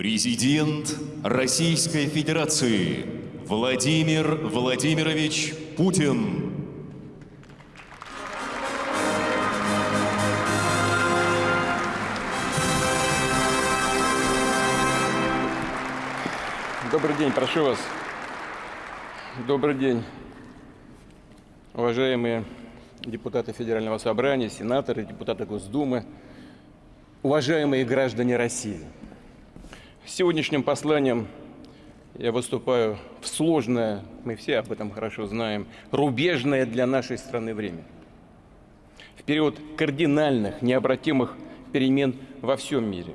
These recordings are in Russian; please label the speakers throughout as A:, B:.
A: Президент Российской Федерации Владимир Владимирович Путин.
B: Добрый день, прошу вас. Добрый день, уважаемые депутаты Федерального собрания, сенаторы, депутаты Госдумы, уважаемые граждане России. Сегодняшним посланием я выступаю в сложное, мы все об этом хорошо знаем, рубежное для нашей страны время. В период кардинальных, необратимых перемен во всем мире,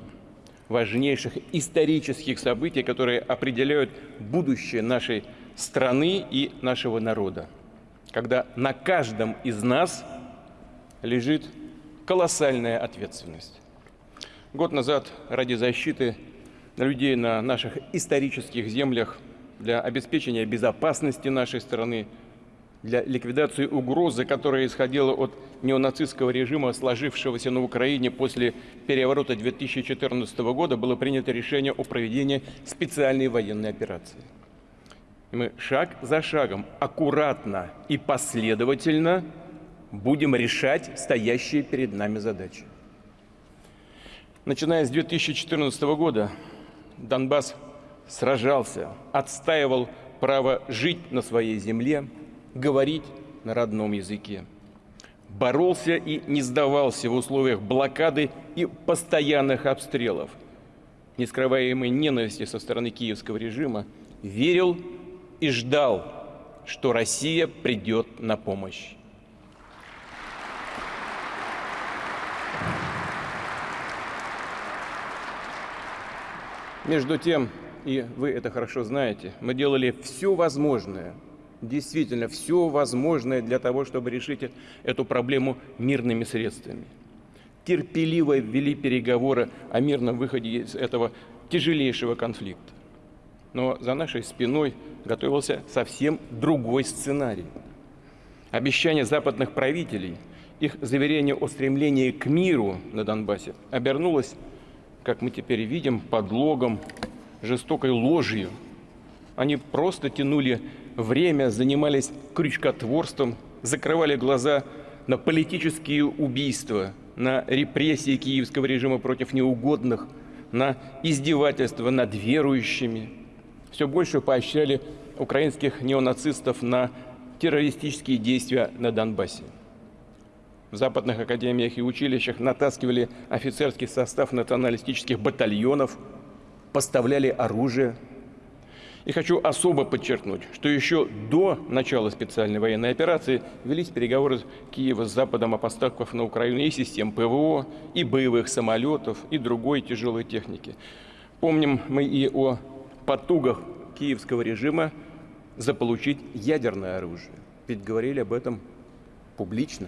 B: важнейших исторических событий, которые определяют будущее нашей страны и нашего народа, когда на каждом из нас лежит колоссальная ответственность. Год назад ради защиты людей на наших исторических землях, для обеспечения безопасности нашей страны, для ликвидации угрозы, которая исходила от неонацистского режима, сложившегося на Украине после переворота 2014 года, было принято решение о проведении специальной военной операции. И мы шаг за шагом, аккуратно и последовательно будем решать стоящие перед нами задачи. Начиная с 2014 года Донбасс сражался, отстаивал право жить на своей земле, говорить на родном языке. Боролся и не сдавался в условиях блокады и постоянных обстрелов. Нескрываемой ненависти со стороны киевского режима верил и ждал, что Россия придет на помощь. Между тем, и вы это хорошо знаете, мы делали все возможное, действительно все возможное для того, чтобы решить эту проблему мирными средствами. Терпеливо ввели переговоры о мирном выходе из этого тяжелейшего конфликта. Но за нашей спиной готовился совсем другой сценарий. Обещание западных правителей, их заверение о стремлении к миру на Донбассе обернулось как мы теперь видим, подлогом, жестокой ложью. Они просто тянули время, занимались крючкотворством, закрывали глаза на политические убийства, на репрессии киевского режима против неугодных, на издевательства над верующими. Все больше поощряли украинских неонацистов на террористические действия на Донбассе в западных академиях и училищах натаскивали офицерский состав националистических батальонов, поставляли оружие. И хочу особо подчеркнуть, что еще до начала специальной военной операции велись переговоры Киева с Западом о поставках на Украину и систем ПВО, и боевых самолетов, и другой тяжелой техники. Помним мы и о потугах киевского режима заполучить ядерное оружие. Ведь говорили об этом публично.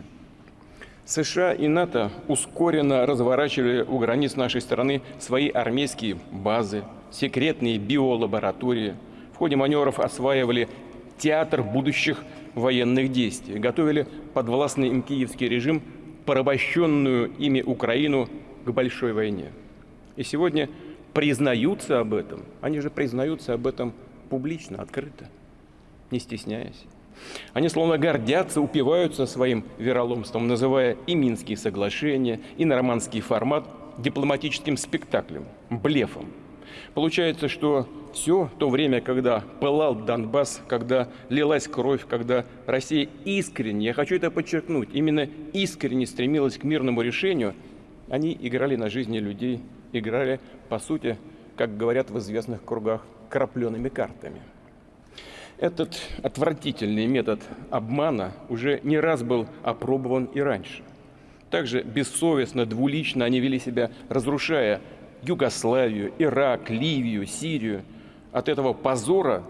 B: США и НАТО ускоренно разворачивали у границ нашей страны свои армейские базы, секретные биолаборатории. В ходе маневров осваивали театр будущих военных действий, готовили подвластный им киевский режим, порабощенную ими Украину к большой войне. И сегодня признаются об этом, они же признаются об этом публично, открыто, не стесняясь. Они словно гордятся, упиваются своим вероломством, называя и Минские соглашения, и нормандский формат дипломатическим спектаклем, блефом. Получается, что все то время, когда пылал Донбасс, когда лилась кровь, когда Россия искренне, я хочу это подчеркнуть, именно искренне стремилась к мирному решению, они играли на жизни людей, играли, по сути, как говорят в известных кругах, крапленными картами. Этот отвратительный метод обмана уже не раз был опробован и раньше. Также бессовестно, двулично они вели себя, разрушая Югославию, Ирак, Ливию, Сирию. От этого позора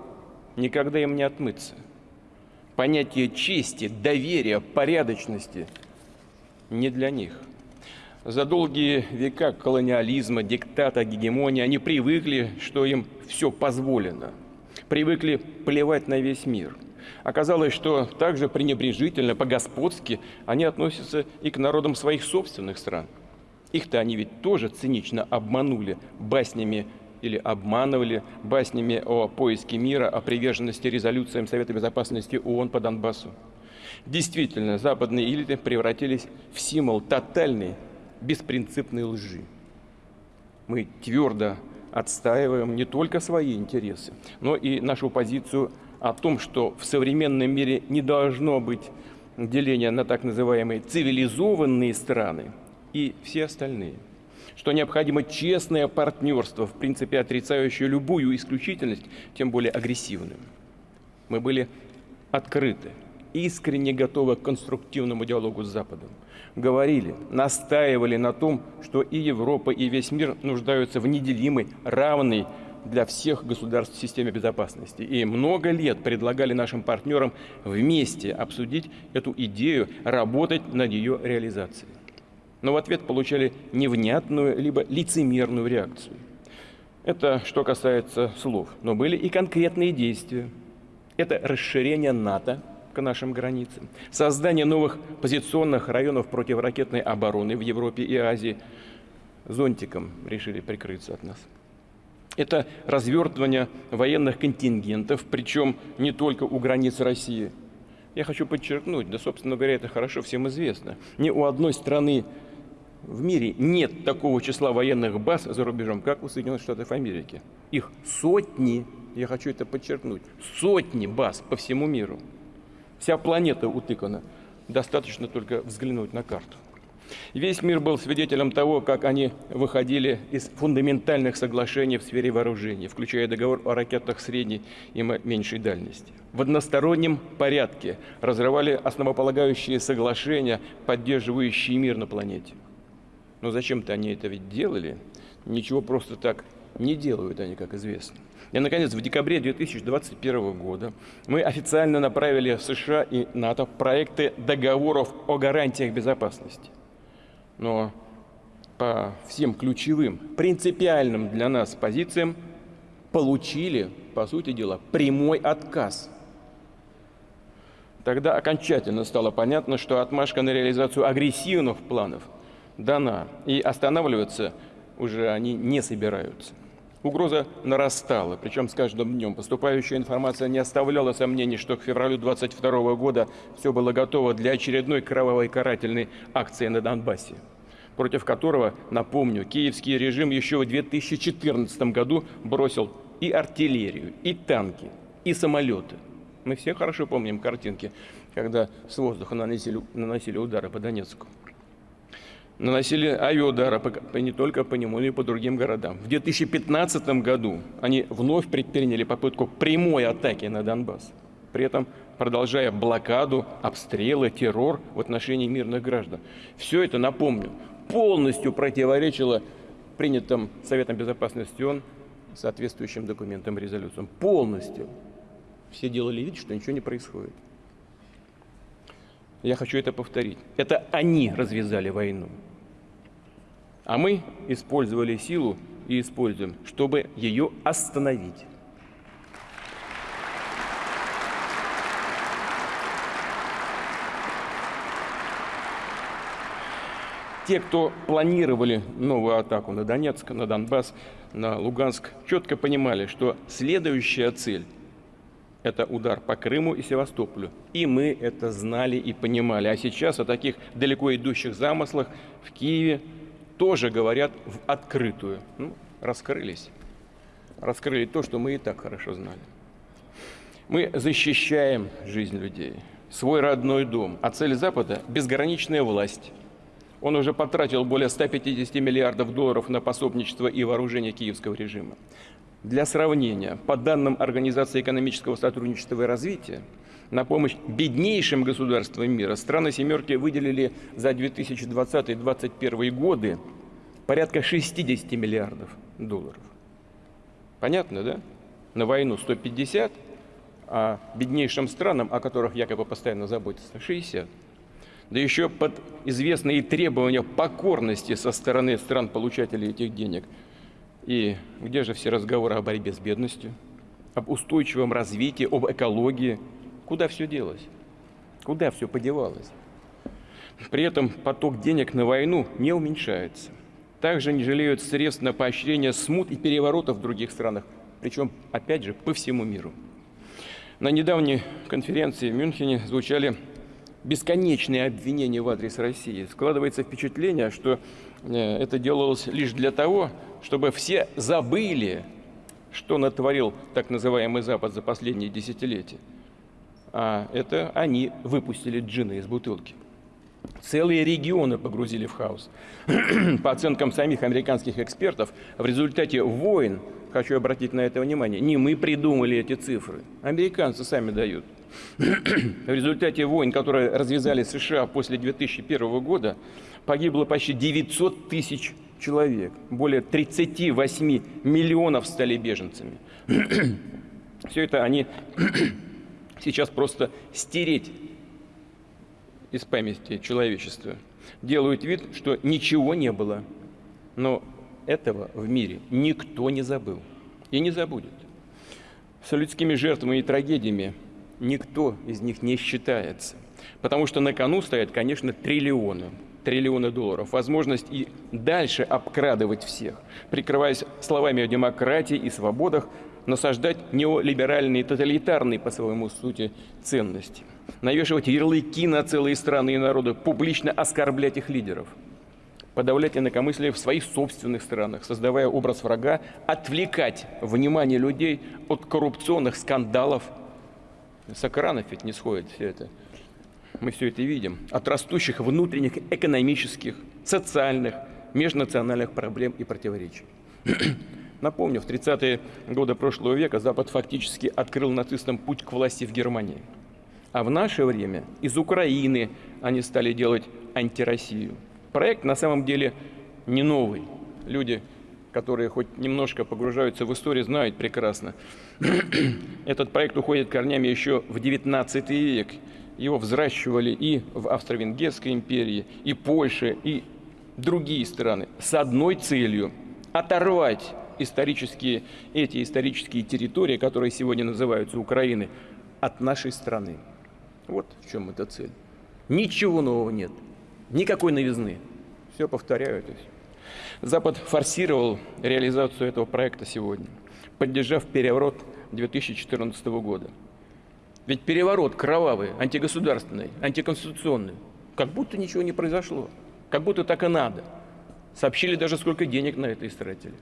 B: никогда им не отмыться. Понятие чести, доверия, порядочности не для них. За долгие века колониализма, диктата, гегемонии они привыкли, что им все позволено – привыкли плевать на весь мир. Оказалось, что также пренебрежительно, по-господски они относятся и к народам своих собственных стран. Их-то они ведь тоже цинично обманули баснями или обманывали баснями о поиске мира, о приверженности резолюциям Совета Безопасности ООН по Донбассу. Действительно, западные элиты превратились в символ тотальной, беспринципной лжи. Мы твердо отстаиваем не только свои интересы, но и нашу позицию о том, что в современном мире не должно быть деления на так называемые цивилизованные страны и все остальные – что необходимо честное партнерство, в принципе отрицающее любую исключительность, тем более агрессивную. Мы были открыты, искренне готовы к конструктивному диалогу с Западом. Говорили, настаивали на том, что и Европа, и весь мир нуждаются в неделимой, равной для всех государств системе безопасности. И много лет предлагали нашим партнерам вместе обсудить эту идею, работать над ее реализацией но в ответ получали невнятную либо лицемерную реакцию. Это что касается слов. Но были и конкретные действия. Это расширение НАТО нашим границам, создание новых позиционных районов противоракетной обороны в Европе и Азии. Зонтиком решили прикрыться от нас. Это развертывание военных контингентов, причем не только у границ России. Я хочу подчеркнуть, да, собственно говоря, это хорошо всем известно. Ни у одной страны в мире нет такого числа военных баз за рубежом, как у Соединенных Штатов Америки. Их сотни, я хочу это подчеркнуть, сотни баз по всему миру. Вся планета утыкана. Достаточно только взглянуть на карту. Весь мир был свидетелем того, как они выходили из фундаментальных соглашений в сфере вооружений, включая договор о ракетах средней и меньшей дальности. В одностороннем порядке разрывали основополагающие соглашения, поддерживающие мир на планете. Но зачем-то они это ведь делали. Ничего просто так не делают они, как известно. И, наконец, в декабре 2021 года мы официально направили в США и НАТО проекты договоров о гарантиях безопасности. Но по всем ключевым, принципиальным для нас позициям получили, по сути дела, прямой отказ. Тогда окончательно стало понятно, что отмашка на реализацию агрессивных планов – дана, и останавливаться уже они не собираются. Угроза нарастала, причем с каждым днем. Поступающая информация не оставляла сомнений, что к февралю 22 года все было готово для очередной кровавой карательной акции на Донбассе, против которого, напомню, киевский режим еще в 2014 году бросил и артиллерию, и танки, и самолеты. Мы все хорошо помним картинки, когда с воздуха наносили, наносили удары по Донецку наносили авиаудары не только по нему, но и по другим городам. В 2015 году они вновь предприняли попытку прямой атаки на Донбасс, при этом продолжая блокаду, обстрелы, террор в отношении мирных граждан. Все это, напомню, полностью противоречило принятым Советом Безопасности ООН соответствующим документам, резолюциям. Полностью. Все делали вид, что ничего не происходит. Я хочу это повторить. Это они развязали войну. А мы использовали силу и используем, чтобы ее остановить. Те, кто планировали новую атаку на Донецк, на Донбасс, на Луганск, четко понимали, что следующая цель – это удар по Крыму и Севастополю. И мы это знали и понимали. А сейчас о таких далеко идущих замыслах в Киеве, тоже говорят в открытую. Ну, раскрылись. Раскрыли то, что мы и так хорошо знали. Мы защищаем жизнь людей, свой родной дом. А цель Запада – безграничная власть. Он уже потратил более 150 миллиардов долларов на пособничество и вооружение киевского режима. Для сравнения, по данным Организации экономического сотрудничества и развития, на помощь беднейшим государствам мира страны «семерки» выделили за 2020-2021 годы порядка 60 миллиардов долларов. Понятно, да? На войну 150, а беднейшим странам, о которых якобы постоянно заботятся, 60. Да еще под известные требования покорности со стороны стран-получателей этих денег. И где же все разговоры о борьбе с бедностью, об устойчивом развитии, об экологии – Куда все делось? Куда все подевалось? При этом поток денег на войну не уменьшается. также не жалеют средств на поощрение смут и переворотов в других странах, причем, опять же, по всему миру. На недавней конференции в Мюнхене звучали бесконечные обвинения в адрес России. Складывается впечатление, что э, это делалось лишь для того, чтобы все забыли, что натворил так называемый Запад за последние десятилетия. А это они выпустили джина из бутылки. Целые регионы погрузили в хаос. По оценкам самих американских экспертов, в результате войн, хочу обратить на это внимание, не мы придумали эти цифры, американцы сами дают. В результате войн, которые развязали США после 2001 года, погибло почти 900 тысяч человек. Более 38 миллионов стали беженцами. Все это они сейчас просто стереть из памяти человечества. Делают вид, что ничего не было. Но этого в мире никто не забыл и не забудет. С людскими жертвами и трагедиями никто из них не считается. Потому что на кону стоят, конечно, триллионы, триллионы долларов. Возможность и дальше обкрадывать всех, прикрываясь словами о демократии и свободах, насаждать неолиберальные, тоталитарные по своему сути ценности, навешивать ярлыки на целые страны и народы, публично оскорблять их лидеров, подавлять инакомыслие в своих собственных странах, создавая образ врага, отвлекать внимание людей от коррупционных скандалов. С экранов ведь не сходит все это. Мы все это видим. От растущих внутренних экономических, социальных, межнациональных проблем и противоречий. Напомню, в 30-е годы прошлого века Запад фактически открыл нацистам путь к власти в Германии. А в наше время из Украины они стали делать антироссию. Проект на самом деле не новый. Люди, которые хоть немножко погружаются в историю, знают прекрасно. Этот проект уходит корнями еще в 19 век. Его взращивали и в Австро-Венгерской империи, и Польше, и другие страны с одной целью – оторвать исторические, эти исторические территории, которые сегодня называются Украиной, от нашей страны. Вот в чем эта цель. Ничего нового нет, никакой новизны. Все повторяю. Запад форсировал реализацию этого проекта сегодня, поддержав переворот 2014 года. Ведь переворот кровавый, антигосударственный, антиконституционный, как будто ничего не произошло, как будто так и надо. Сообщили даже, сколько денег на это истратили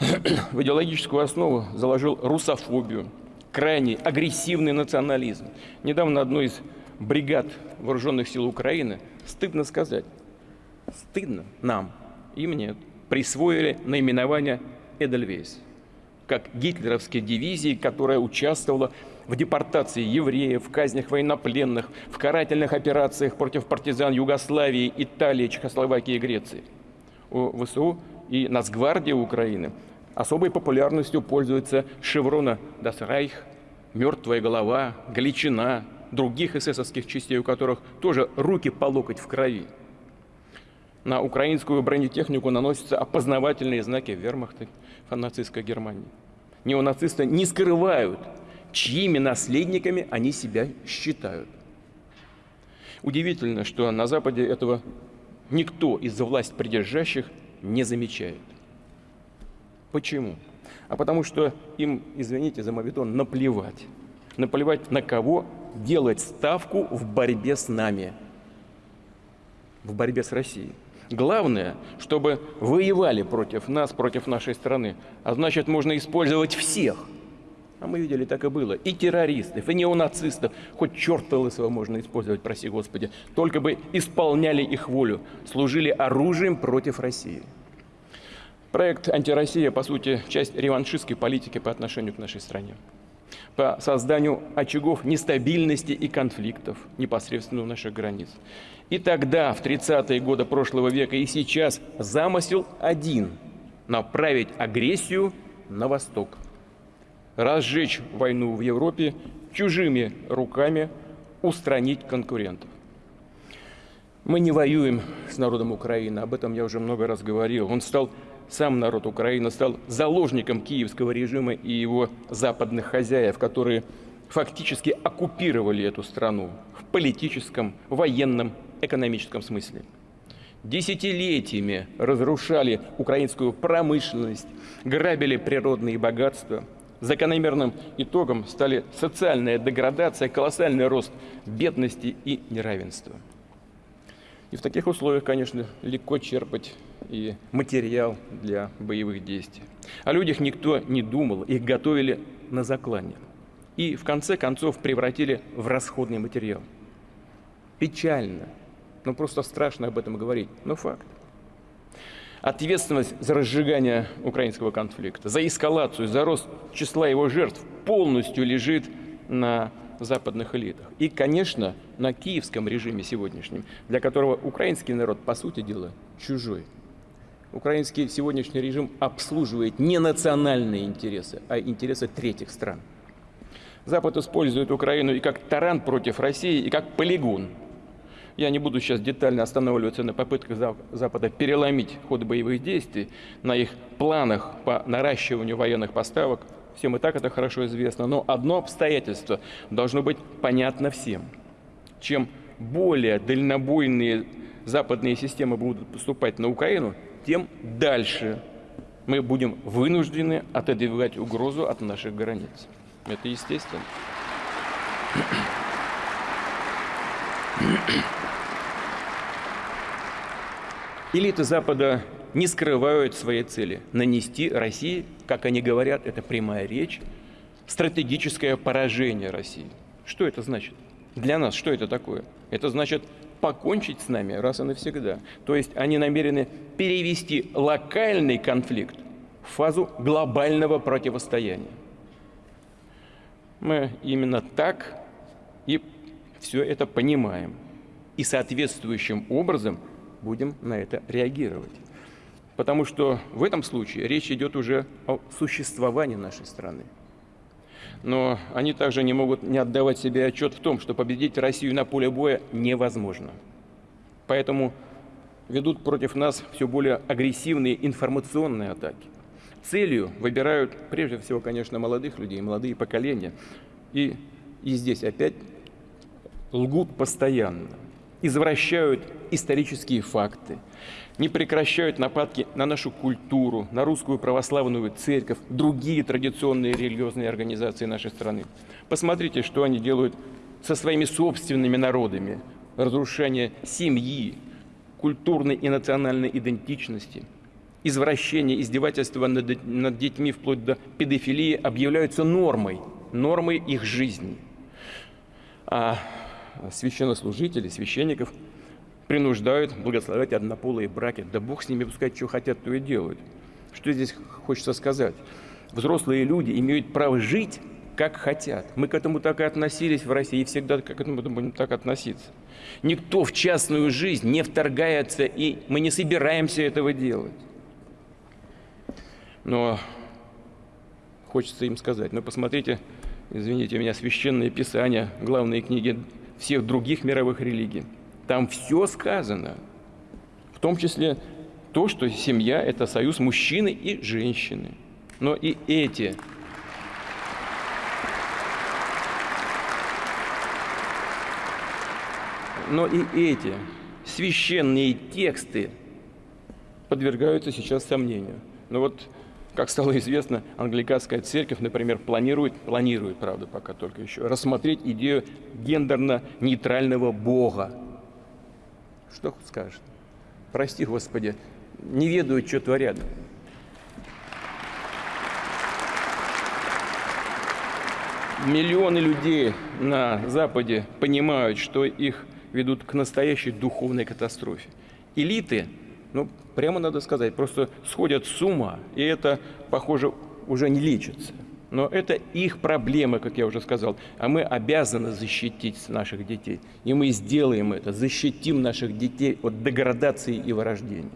B: в идеологическую основу заложил русофобию, крайний агрессивный национализм. Недавно одной из бригад вооруженных сил Украины, стыдно сказать, стыдно нам и мне, присвоили наименование Эдельвейс, как гитлеровской дивизии, которая участвовала в депортации евреев, в казнях военнопленных, в карательных операциях против партизан Югославии, Италии, Чехословакии и Греции. У ВСУ и Нацгвардии Украины Особой популярностью пользуются шеврона «Das Reich», «Мертвая голова», «Галичина», других эсэсовских частей, у которых тоже руки по локоть в крови. На украинскую бронетехнику наносятся опознавательные знаки вермахта нацистской Германии. Неонацисты не скрывают, чьими наследниками они себя считают. Удивительно, что на Западе этого никто из власть придержащих не замечает. Почему? А потому что им, извините за мовитон, наплевать. Наплевать на кого делать ставку в борьбе с нами, в борьбе с Россией. Главное, чтобы воевали против нас, против нашей страны. А значит, можно использовать всех. А мы видели, так и было. И террористов, и неонацистов. Хоть черта лысого можно использовать, проси Господи. Только бы исполняли их волю, служили оружием против России. Проект «Антироссия», по сути, часть реваншистской политики по отношению к нашей стране. По созданию очагов нестабильности и конфликтов непосредственно у наших границ. И тогда, в 30-е годы прошлого века, и сейчас замысел один – направить агрессию на восток. Разжечь войну в Европе чужими руками, устранить конкурентов. Мы не воюем с народом Украины, об этом я уже много раз говорил. Он стал сам народ Украины стал заложником киевского режима и его западных хозяев, которые фактически оккупировали эту страну в политическом, военном, экономическом смысле. десятилетиями разрушали украинскую промышленность, грабили природные богатства. Закономерным итогом стали социальная деградация, колоссальный рост бедности и неравенства. И в таких условиях, конечно, легко черпать и материал для боевых действий. О людях никто не думал, их готовили на заклане. И в конце концов превратили в расходный материал. Печально, ну просто страшно об этом говорить, но факт. Ответственность за разжигание украинского конфликта, за эскалацию, за рост числа его жертв полностью лежит на западных элитах. И, конечно, на киевском режиме сегодняшнем, для которого украинский народ, по сути дела, чужой. Украинский сегодняшний режим обслуживает не национальные интересы, а интересы третьих стран. Запад использует Украину и как таран против России, и как полигон. Я не буду сейчас детально останавливаться на попытках Запада переломить ход боевых действий, на их планах по наращиванию военных поставок. Всем и так это хорошо известно. Но одно обстоятельство должно быть понятно всем. Чем более дальнобойные западные системы будут поступать на Украину, тем дальше мы будем вынуждены отодвигать угрозу от наших границ. Это естественно. Элиты Запада не скрывают своей цели – нанести России, как они говорят, это прямая речь, стратегическое поражение России. Что это значит? Для нас что это такое? Это значит покончить с нами раз и навсегда. То есть они намерены перевести локальный конфликт в фазу глобального противостояния. Мы именно так и все это понимаем. И соответствующим образом будем на это реагировать. Потому что в этом случае речь идет уже о существовании нашей страны. Но они также не могут не отдавать себе отчет в том, что победить Россию на поле боя невозможно. Поэтому ведут против нас все более агрессивные информационные атаки. Целью выбирают прежде всего, конечно, молодых людей, молодые поколения. И, и здесь опять лгут постоянно, извращают исторические факты, не прекращают нападки на нашу культуру, на русскую православную церковь, другие традиционные религиозные организации нашей страны. Посмотрите, что они делают со своими собственными народами. Разрушение семьи, культурной и национальной идентичности, извращение, издевательство над, над детьми вплоть до педофилии объявляются нормой, нормой их жизни. А священнослужители, священников – принуждают благословлять однополые браки. Да Бог с ними пускай что хотят, то и делают. Что здесь хочется сказать? Взрослые люди имеют право жить, как хотят. Мы к этому так и относились в России, и всегда к этому будем так относиться. Никто в частную жизнь не вторгается, и мы не собираемся этого делать. Но хочется им сказать, ну посмотрите, извините меня, священные писания, главные книги всех других мировых религий. Там все сказано, в том числе то, что семья – это союз мужчины и женщины. Но и эти но и эти священные тексты подвергаются сейчас сомнению. Но вот, как стало известно, англиканская церковь, например, планирует, планирует, правда, пока только еще, рассмотреть идею гендерно-нейтрального Бога что скажешь? Прости, Господи, не ведают, что творят. Миллионы людей на Западе понимают, что их ведут к настоящей духовной катастрофе. Элиты, ну, прямо надо сказать, просто сходят с ума, и это, похоже, уже не лечится. Но это их проблемы, как я уже сказал. А мы обязаны защитить наших детей. И мы сделаем это, защитим наших детей от деградации и вырождения.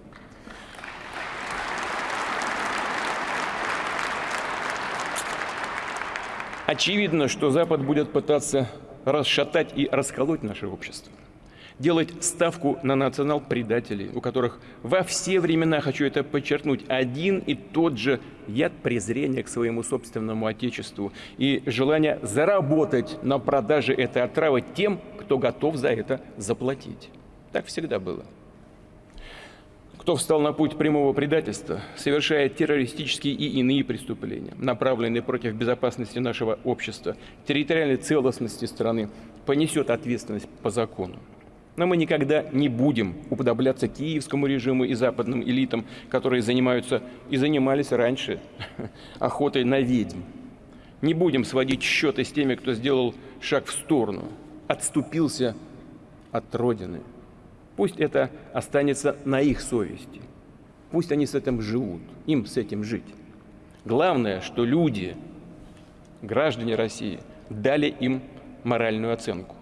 B: Очевидно, что Запад будет пытаться расшатать и расколоть наше общество делать ставку на национал-предателей, у которых во все времена, хочу это подчеркнуть, один и тот же яд презрения к своему собственному отечеству и желание заработать на продаже этой отравы тем, кто готов за это заплатить. Так всегда было. кто встал на путь прямого предательства, совершает террористические и иные преступления, направленные против безопасности нашего общества, территориальной целостности страны, понесет ответственность по закону. Но мы никогда не будем уподобляться киевскому режиму и западным элитам, которые занимаются и занимались раньше охотой на ведьм. Не будем сводить счеты с теми, кто сделал шаг в сторону, отступился от Родины. Пусть это останется на их совести. Пусть они с этим живут, им с этим жить. Главное, что люди, граждане России, дали им моральную оценку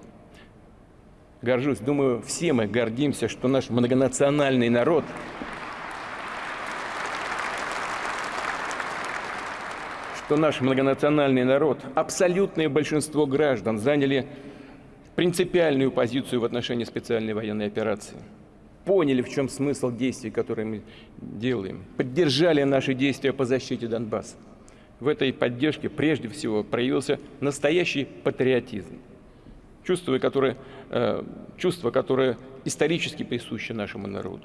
B: горжусь. Думаю, все мы гордимся, что наш многонациональный народ что наш многонациональный народ, абсолютное большинство граждан заняли принципиальную позицию в отношении специальной военной операции. Поняли, в чем смысл действий, которые мы делаем. Поддержали наши действия по защите Донбасса. В этой поддержке прежде всего проявился настоящий патриотизм чувство, которое, э, чувство, которое исторически присуще нашему народу.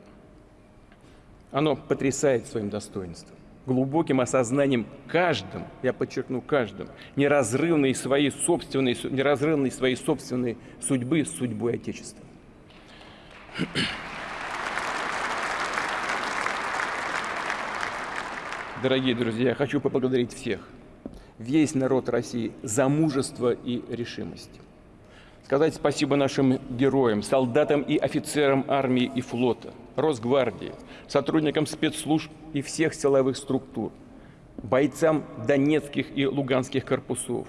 B: Оно потрясает своим достоинством, глубоким осознанием каждым, я подчеркну каждым, неразрывной своей собственной, неразрывной своей собственной судьбы с судьбой Отечества. Дорогие друзья, я хочу поблагодарить всех, весь народ России за мужество и решимость сказать спасибо нашим героям, солдатам и офицерам армии и флота, Росгвардии, сотрудникам спецслужб и всех силовых структур, бойцам Донецких и Луганских корпусов,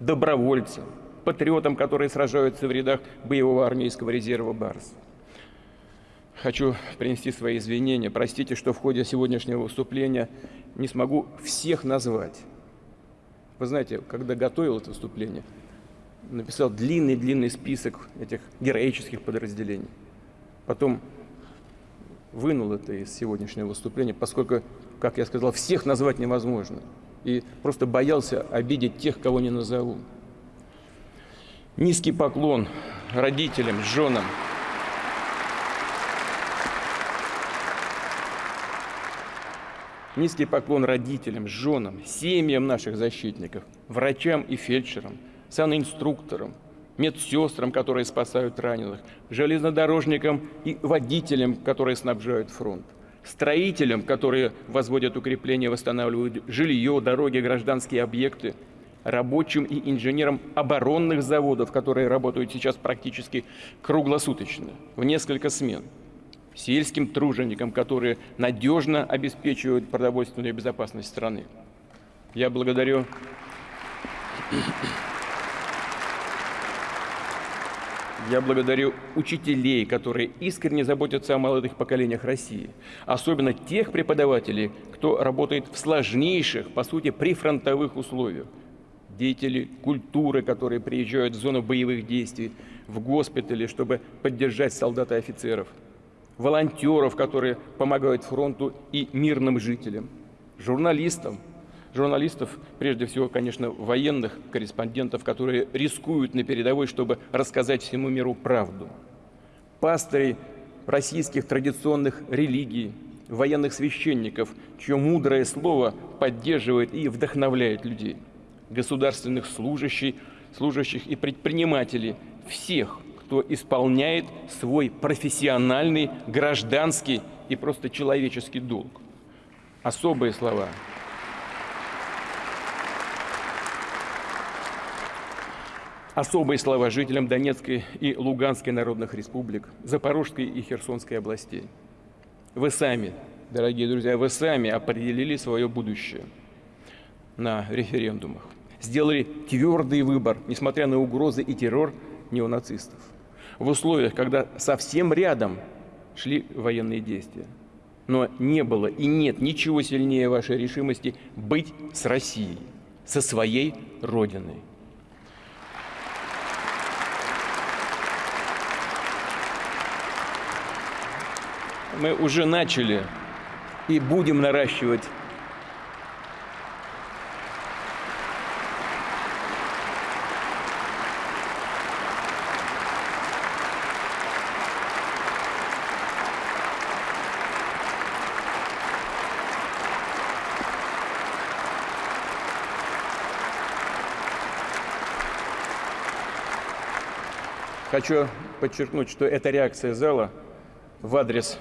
B: добровольцам, патриотам, которые сражаются в рядах боевого армейского резерва «Барс». Хочу принести свои извинения. Простите, что в ходе сегодняшнего выступления не смогу всех назвать. Вы знаете, когда готовил это выступление, написал длинный-длинный список этих героических подразделений. Потом вынул это из сегодняшнего выступления, поскольку, как я сказал, всех назвать невозможно. И просто боялся обидеть тех, кого не назову. Низкий поклон родителям, женам. Низкий поклон родителям, женам, семьям наших защитников, врачам и фельдшерам – санинструкторам, медсестрам, которые спасают раненых, железнодорожникам и водителям, которые снабжают фронт, строителям, которые возводят укрепления, восстанавливают жилье, дороги, гражданские объекты, рабочим и инженерам оборонных заводов, которые работают сейчас практически круглосуточно, в несколько смен, сельским труженикам, которые надежно обеспечивают продовольственную безопасность страны. Я благодарю Я благодарю учителей, которые искренне заботятся о молодых поколениях России, особенно тех преподавателей, кто работает в сложнейших, по сути, прифронтовых условиях. Деятели культуры, которые приезжают в зону боевых действий, в госпитали, чтобы поддержать солдат и офицеров. Волонтеров, которые помогают фронту и мирным жителям. Журналистам, журналистов, прежде всего, конечно, военных корреспондентов, которые рискуют на передовой, чтобы рассказать всему миру правду. Пастырей российских традиционных религий, военных священников, чье мудрое слово поддерживает и вдохновляет людей, государственных служащих, служащих и предпринимателей, всех, кто исполняет свой профессиональный, гражданский и просто человеческий долг. Особые слова – Особые слова жителям Донецкой и Луганской народных республик, Запорожской и Херсонской областей. Вы сами, дорогие друзья, вы сами определили свое будущее на референдумах. Сделали твердый выбор, несмотря на угрозы и террор неонацистов. В условиях, когда совсем рядом шли военные действия. Но не было и нет ничего сильнее вашей решимости быть с Россией, со своей Родиной. мы уже начали и будем наращивать. Хочу подчеркнуть, что это реакция зала в адрес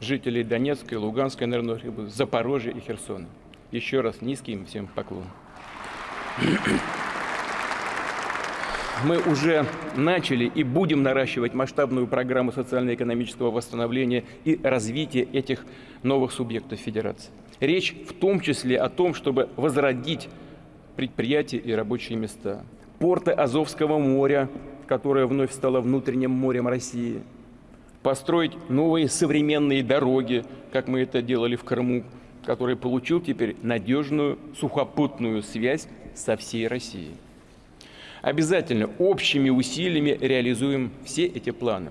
B: жителей Донецкой, Луганской, наверное, Запорожья и Херсона. Еще раз низкий им всем поклон. Мы уже начали и будем наращивать масштабную программу социально-экономического восстановления и развития этих новых субъектов Федерации. Речь в том числе о том, чтобы возродить предприятия и рабочие места. Порты Азовского моря, которое вновь стало внутренним морем России. Построить новые современные дороги, как мы это делали в Крыму, который получил теперь надежную сухопутную связь со всей Россией. Обязательно общими усилиями реализуем все эти планы.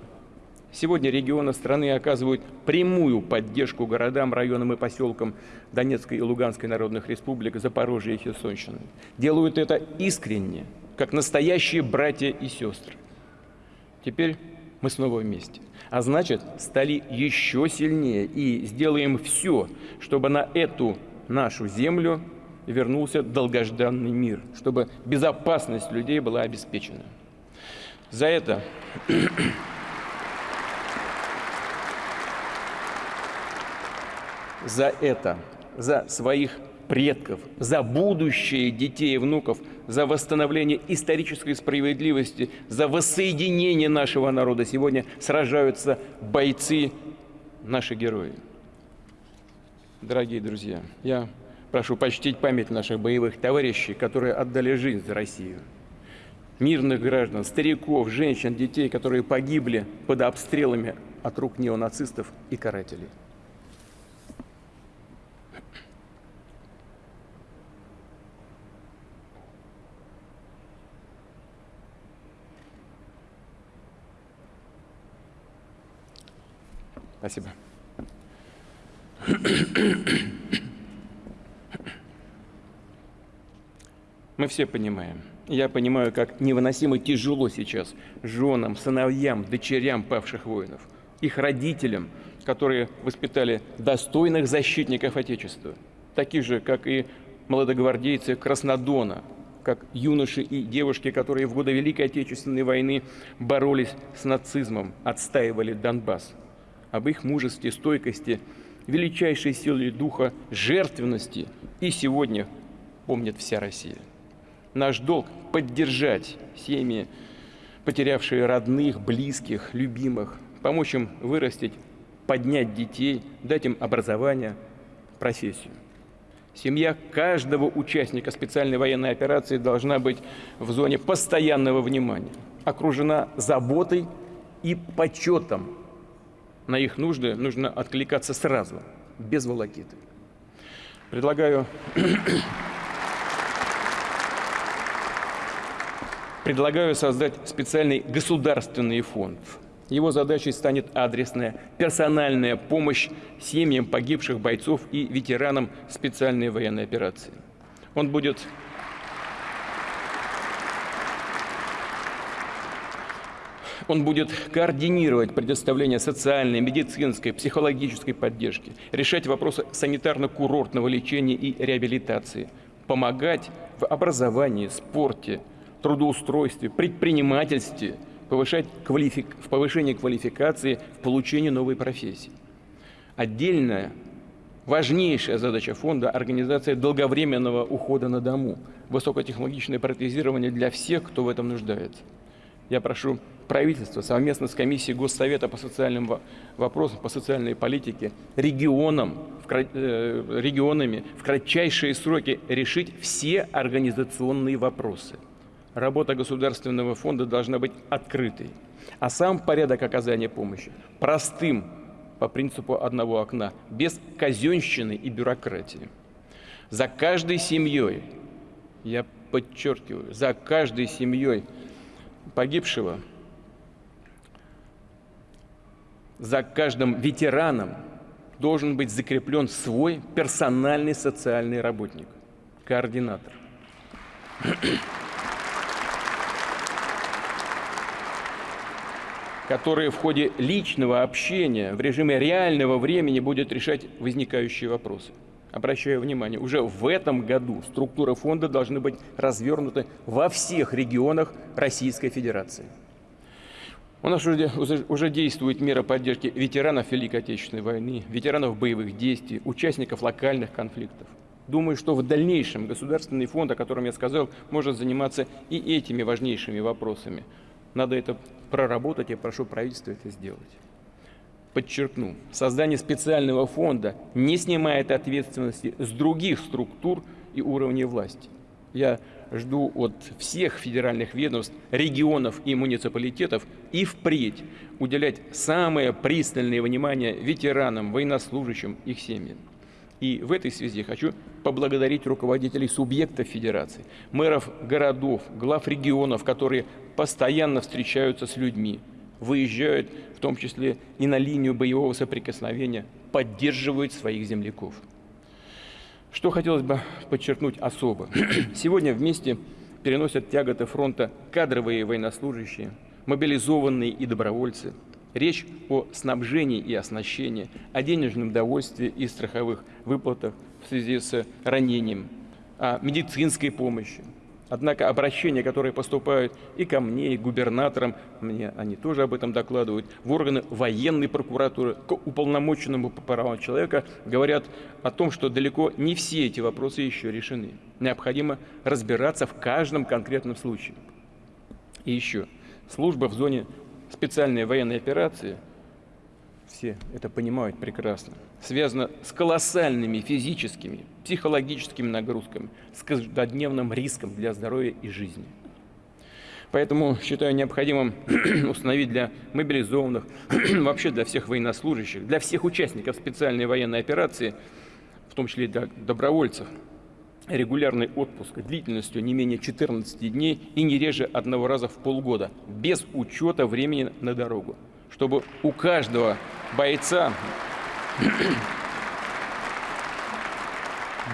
B: Сегодня регионы страны оказывают прямую поддержку городам, районам и поселкам Донецкой и Луганской народных республик, Запорожья и Херсонщины. Делают это искренне, как настоящие братья и сестры. Теперь мы снова вместе. А значит, стали еще сильнее и сделаем все, чтобы на эту нашу землю вернулся долгожданный мир, чтобы безопасность людей была обеспечена. За это за это, за своих предков, за будущее детей и внуков, за восстановление исторической справедливости, за воссоединение нашего народа. Сегодня сражаются бойцы, наши герои. Дорогие друзья, я прошу почтить память наших боевых товарищей, которые отдали жизнь за Россию. Мирных граждан, стариков, женщин, детей, которые погибли под обстрелами от рук неонацистов и карателей. Спасибо. Мы все понимаем. Я понимаю, как невыносимо тяжело сейчас женам, сыновьям, дочерям павших воинов, их родителям, которые воспитали достойных защитников Отечества, таких же, как и молодогвардейцы Краснодона, как юноши и девушки, которые в годы Великой Отечественной войны боролись с нацизмом, отстаивали Донбасс об их мужестве, стойкости, величайшей силе духа, жертвенности и сегодня помнит вся Россия. Наш долг – поддержать семьи, потерявшие родных, близких, любимых, помочь им вырастить, поднять детей, дать им образование, профессию. Семья каждого участника специальной военной операции должна быть в зоне постоянного внимания, окружена заботой и почетом на их нужды нужно откликаться сразу, без волокиты. Предлагаю, предлагаю создать специальный государственный фонд. Его задачей станет адресная, персональная помощь семьям погибших бойцов и ветеранам специальной военной операции. Он будет Он будет координировать предоставление социальной, медицинской, психологической поддержки, решать вопросы санитарно-курортного лечения и реабилитации, помогать в образовании, спорте, трудоустройстве, предпринимательстве, повышать квалифик... в повышении квалификации, в получении новой профессии. Отдельная, важнейшая задача фонда – организация долговременного ухода на дому, высокотехнологичное протезирование для всех, кто в этом нуждается. Я прошу правительство совместно с комиссией Госсовета по социальным вопросам, по социальной политике, регионам, в, э, регионами в кратчайшие сроки решить все организационные вопросы. Работа Государственного фонда должна быть открытой, а сам порядок оказания помощи простым, по принципу одного окна, без казенщины и бюрократии. За каждой семьей, я подчеркиваю, за каждой семьей погибшего – за каждым ветераном должен быть закреплен свой персональный социальный работник, координатор. который в ходе личного общения в режиме реального времени будет решать возникающие вопросы. Обращаю внимание, уже в этом году структуры фонда должны быть развернуты во всех регионах Российской Федерации. У нас уже, уже действует мера поддержки ветеранов Великой Отечественной войны, ветеранов боевых действий, участников локальных конфликтов. Думаю, что в дальнейшем Государственный фонд, о котором я сказал, может заниматься и этими важнейшими вопросами. Надо это проработать, я прошу правительство это сделать. Подчеркну, создание специального фонда не снимает ответственности с других структур и уровней власти. Я жду от всех федеральных ведомств, регионов и муниципалитетов и впредь уделять самое пристальное внимание ветеранам, военнослужащим, их семьям. И в этой связи хочу поблагодарить руководителей субъектов федерации, мэров городов, глав регионов, которые постоянно встречаются с людьми, выезжают, в том числе и на линию боевого соприкосновения, поддерживают своих земляков. Что хотелось бы подчеркнуть особо. Сегодня вместе переносят тяготы фронта кадровые военнослужащие, мобилизованные и добровольцы. Речь о снабжении и оснащении, о денежном довольстве и страховых выплатах в связи с ранением, о медицинской помощи, Однако обращения, которые поступают и ко мне, и к губернаторам, мне они тоже об этом докладывают, в органы военной прокуратуры, к уполномоченному по правам человека, говорят о том, что далеко не все эти вопросы еще решены. Необходимо разбираться в каждом конкретном случае. И еще, служба в зоне специальной военной операции – все это понимают прекрасно, связано с колоссальными физическими, психологическими нагрузками, с каждодневным риском для здоровья и жизни. Поэтому считаю необходимым установить для мобилизованных, вообще для всех военнослужащих, для всех участников специальной военной операции, в том числе и для добровольцев, регулярный отпуск длительностью не менее 14 дней и не реже одного раза в полгода, без учета времени на дорогу чтобы у каждого бойца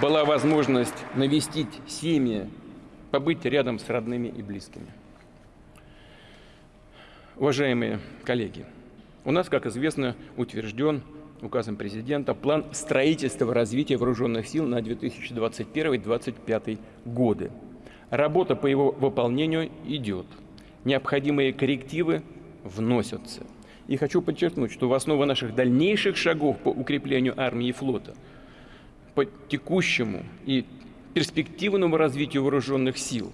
B: была возможность навестить семьи, побыть рядом с родными и близкими. Уважаемые коллеги, у нас, как известно, утвержден указом президента план строительства и развития вооруженных сил на 2021-2025 годы. Работа по его выполнению идет. Необходимые коррективы вносятся. И хочу подчеркнуть, что в основу наших дальнейших шагов по укреплению армии и флота, по текущему и перспективному развитию вооруженных сил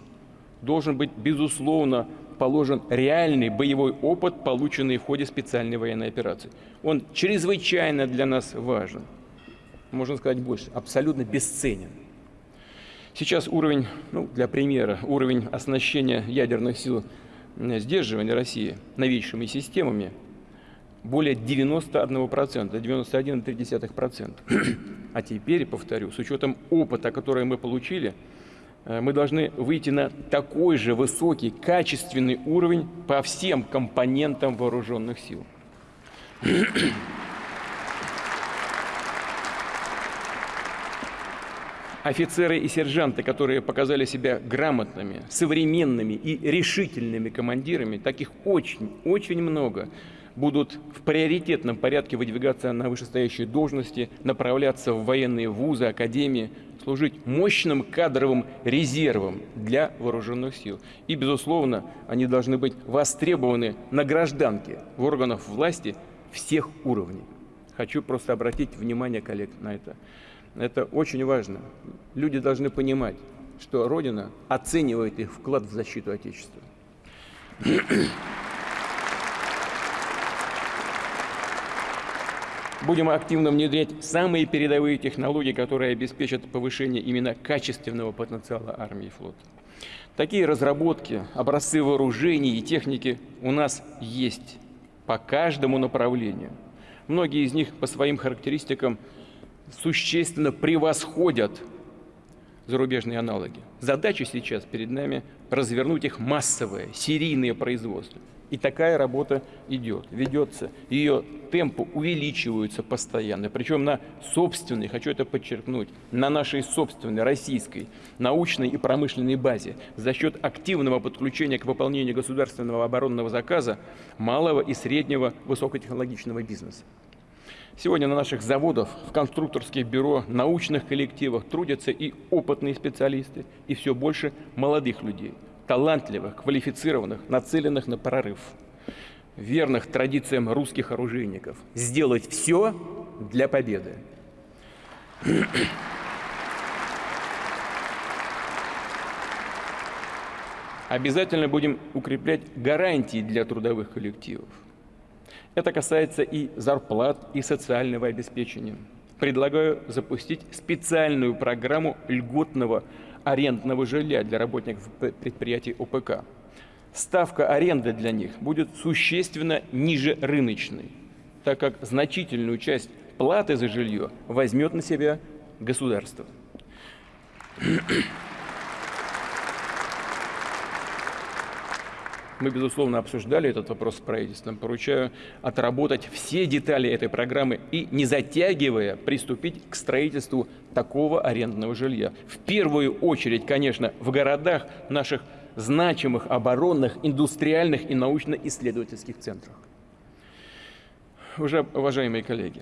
B: должен быть, безусловно, положен реальный боевой опыт, полученный в ходе специальной военной операции. Он чрезвычайно для нас важен. Можно сказать больше, абсолютно бесценен. Сейчас уровень, ну, для примера, уровень оснащения ядерных сил сдерживания России новейшими системами более 91%, 91,3%. А теперь, повторю, с учетом опыта, который мы получили, э, мы должны выйти на такой же высокий, качественный уровень по всем компонентам вооруженных сил. Офицеры и сержанты, которые показали себя грамотными, современными и решительными командирами, таких очень, очень много – будут в приоритетном порядке выдвигаться на вышестоящие должности, направляться в военные вузы, академии, служить мощным кадровым резервом для вооруженных сил. И, безусловно, они должны быть востребованы на гражданке в органах власти всех уровней. Хочу просто обратить внимание коллег на это. Это очень важно. Люди должны понимать, что Родина оценивает их вклад в защиту Отечества. Будем активно внедрять самые передовые технологии, которые обеспечат повышение именно качественного потенциала армии и флота. Такие разработки, образцы вооружений и техники у нас есть по каждому направлению. Многие из них по своим характеристикам существенно превосходят зарубежные аналоги. Задача сейчас перед нами развернуть их массовое, серийное производство. И такая работа идет, ведется. Ее темпы увеличиваются постоянно, причем на собственной, хочу это подчеркнуть, на нашей собственной российской научной и промышленной базе за счет активного подключения к выполнению государственного оборонного заказа малого и среднего высокотехнологичного бизнеса. Сегодня на наших заводах, в конструкторских бюро, научных коллективах трудятся и опытные специалисты, и все больше молодых людей – талантливых, квалифицированных, нацеленных на прорыв. верных традициям русских оружейников. Сделать все для победы. Обязательно будем укреплять гарантии для трудовых коллективов. Это касается и зарплат, и социального обеспечения. Предлагаю запустить специальную программу льготного арендного жилья для работников предприятий ОПК. Ставка аренды для них будет существенно ниже рыночной, так как значительную часть платы за жилье возьмет на себя государство. Мы, безусловно, обсуждали этот вопрос с правительством. Поручаю отработать все детали этой программы и, не затягивая, приступить к строительству такого арендного жилья. В первую очередь, конечно, в городах наших значимых оборонных, индустриальных и научно-исследовательских центрах. Уже, уважаемые коллеги,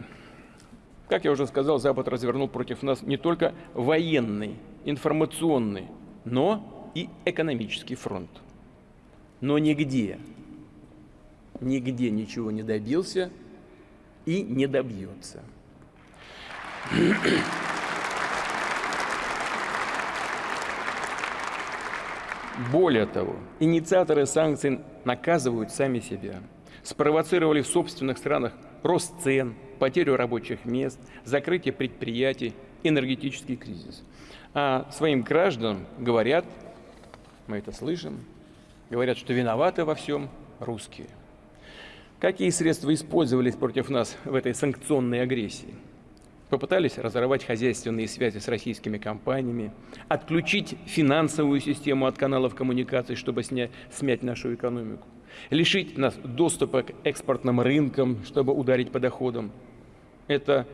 B: как я уже сказал, Запад развернул против нас не только военный, информационный, но и экономический фронт – но нигде, нигде ничего не добился и не добьется. Более того, инициаторы санкций наказывают сами себя. Спровоцировали в собственных странах рост цен, потерю рабочих мест, закрытие предприятий, энергетический кризис. А своим гражданам говорят, мы это слышим, Говорят, что виноваты во всем русские. Какие средства использовались против нас в этой санкционной агрессии? Попытались разорвать хозяйственные связи с российскими компаниями, отключить финансовую систему от каналов коммуникаций, чтобы снять, смять нашу экономику, лишить нас доступа к экспортным рынкам, чтобы ударить по доходам. Это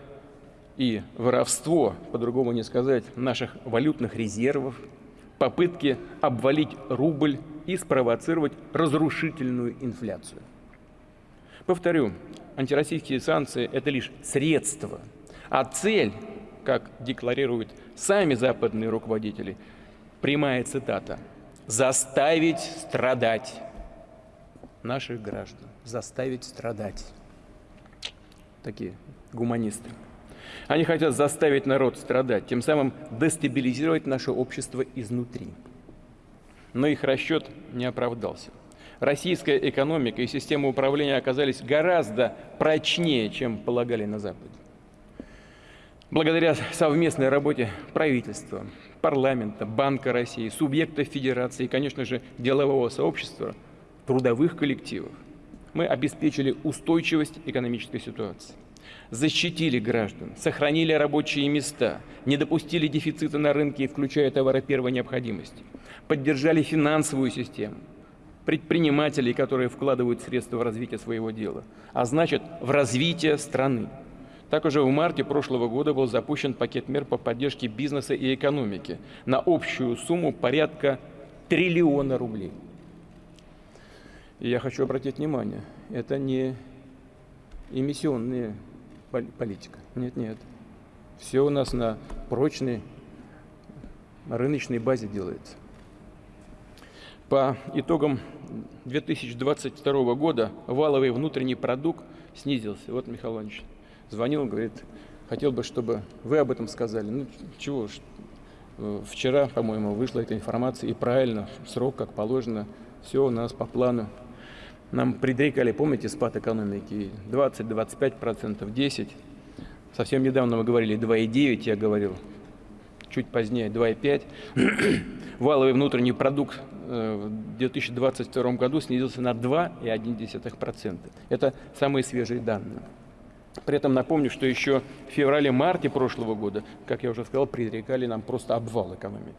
B: и воровство, по-другому не сказать, наших валютных резервов, попытки обвалить рубль и спровоцировать разрушительную инфляцию. Повторю, антироссийские санкции – это лишь средство, а цель, как декларируют сами западные руководители, прямая цитата – «заставить страдать наших граждан, заставить страдать». Такие гуманисты. Они хотят заставить народ страдать, тем самым дестабилизировать наше общество изнутри но их расчет не оправдался. Российская экономика и система управления оказались гораздо прочнее, чем полагали на Западе. Благодаря совместной работе правительства, парламента, Банка России, субъектов Федерации и, конечно же, делового сообщества, трудовых коллективов, мы обеспечили устойчивость экономической ситуации защитили граждан, сохранили рабочие места, не допустили дефицита на рынке, включая товары первой необходимости, поддержали финансовую систему, предпринимателей, которые вкладывают средства в развитие своего дела, а значит, в развитие страны. Так уже в марте прошлого года был запущен пакет мер по поддержке бизнеса и экономики на общую сумму порядка триллиона рублей. И я хочу обратить внимание, это не эмиссионные политика. Нет, нет. Все у нас на прочной рыночной базе делается. По итогам 2022 года валовый внутренний продукт снизился. Вот Михаил Иванович звонил, говорит, хотел бы, чтобы вы об этом сказали. Ну, чего ж, э, вчера, по-моему, вышла эта информация, и правильно, срок, как положено, все у нас по плану. Нам предрекали, помните, спад экономики 20-25%, 10%. Совсем недавно мы говорили 2,9, я говорил, чуть позднее 2,5. Валовый внутренний продукт в 2022 году снизился на 2,1%. Это самые свежие данные. При этом напомню, что еще в феврале-марте прошлого года, как я уже сказал, предрекали нам просто обвал экономики.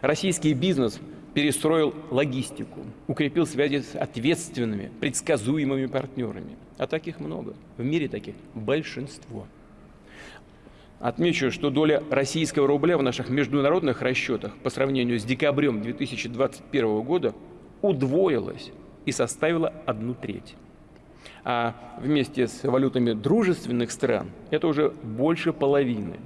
B: Российский бизнес перестроил логистику, укрепил связи с ответственными, предсказуемыми партнерами. А таких много. В мире таких большинство. Отмечу, что доля российского рубля в наших международных расчетах по сравнению с декабрем 2021 года удвоилась и составила одну треть а вместе с валютами дружественных стран это уже больше половины.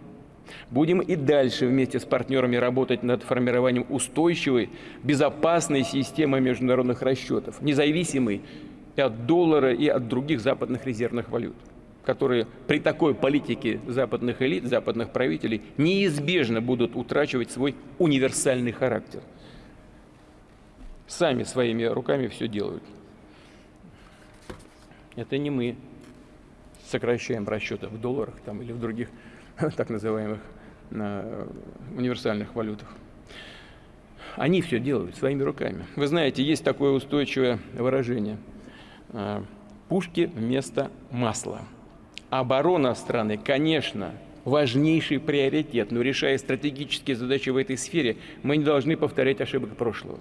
B: Будем и дальше вместе с партнерами работать над формированием устойчивой, безопасной системы международных расчетов, независимой и от доллара, и от других западных резервных валют, которые при такой политике западных элит, западных правителей неизбежно будут утрачивать свой универсальный характер. Сами своими руками все делают. Это не мы сокращаем расчеты в долларах там, или в других так называемых э, универсальных валютах. Они все делают своими руками. Вы знаете, есть такое устойчивое выражение э, «пушки вместо масла». Оборона страны, конечно, важнейший приоритет, но решая стратегические задачи в этой сфере, мы не должны повторять ошибок прошлого,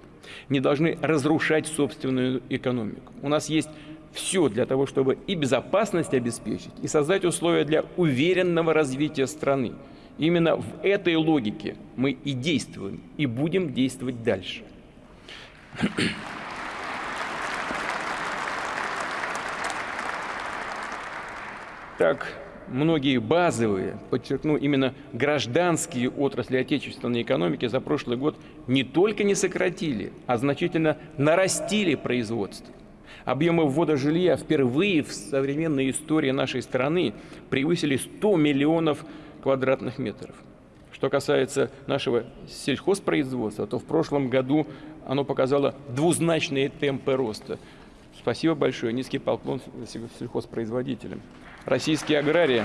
B: не должны разрушать собственную экономику. У нас есть все для того, чтобы и безопасность обеспечить, и создать условия для уверенного развития страны. Именно в этой логике мы и действуем, и будем действовать дальше. Так, многие базовые, подчеркну, именно гражданские отрасли отечественной экономики за прошлый год не только не сократили, а значительно нарастили производство. Объемы ввода жилья впервые в современной истории нашей страны превысили 100 миллионов квадратных метров. Что касается нашего сельхозпроизводства, то в прошлом году оно показало двузначные темпы роста. Спасибо большое, низкий поклон сельхозпроизводителям. Российские аграрии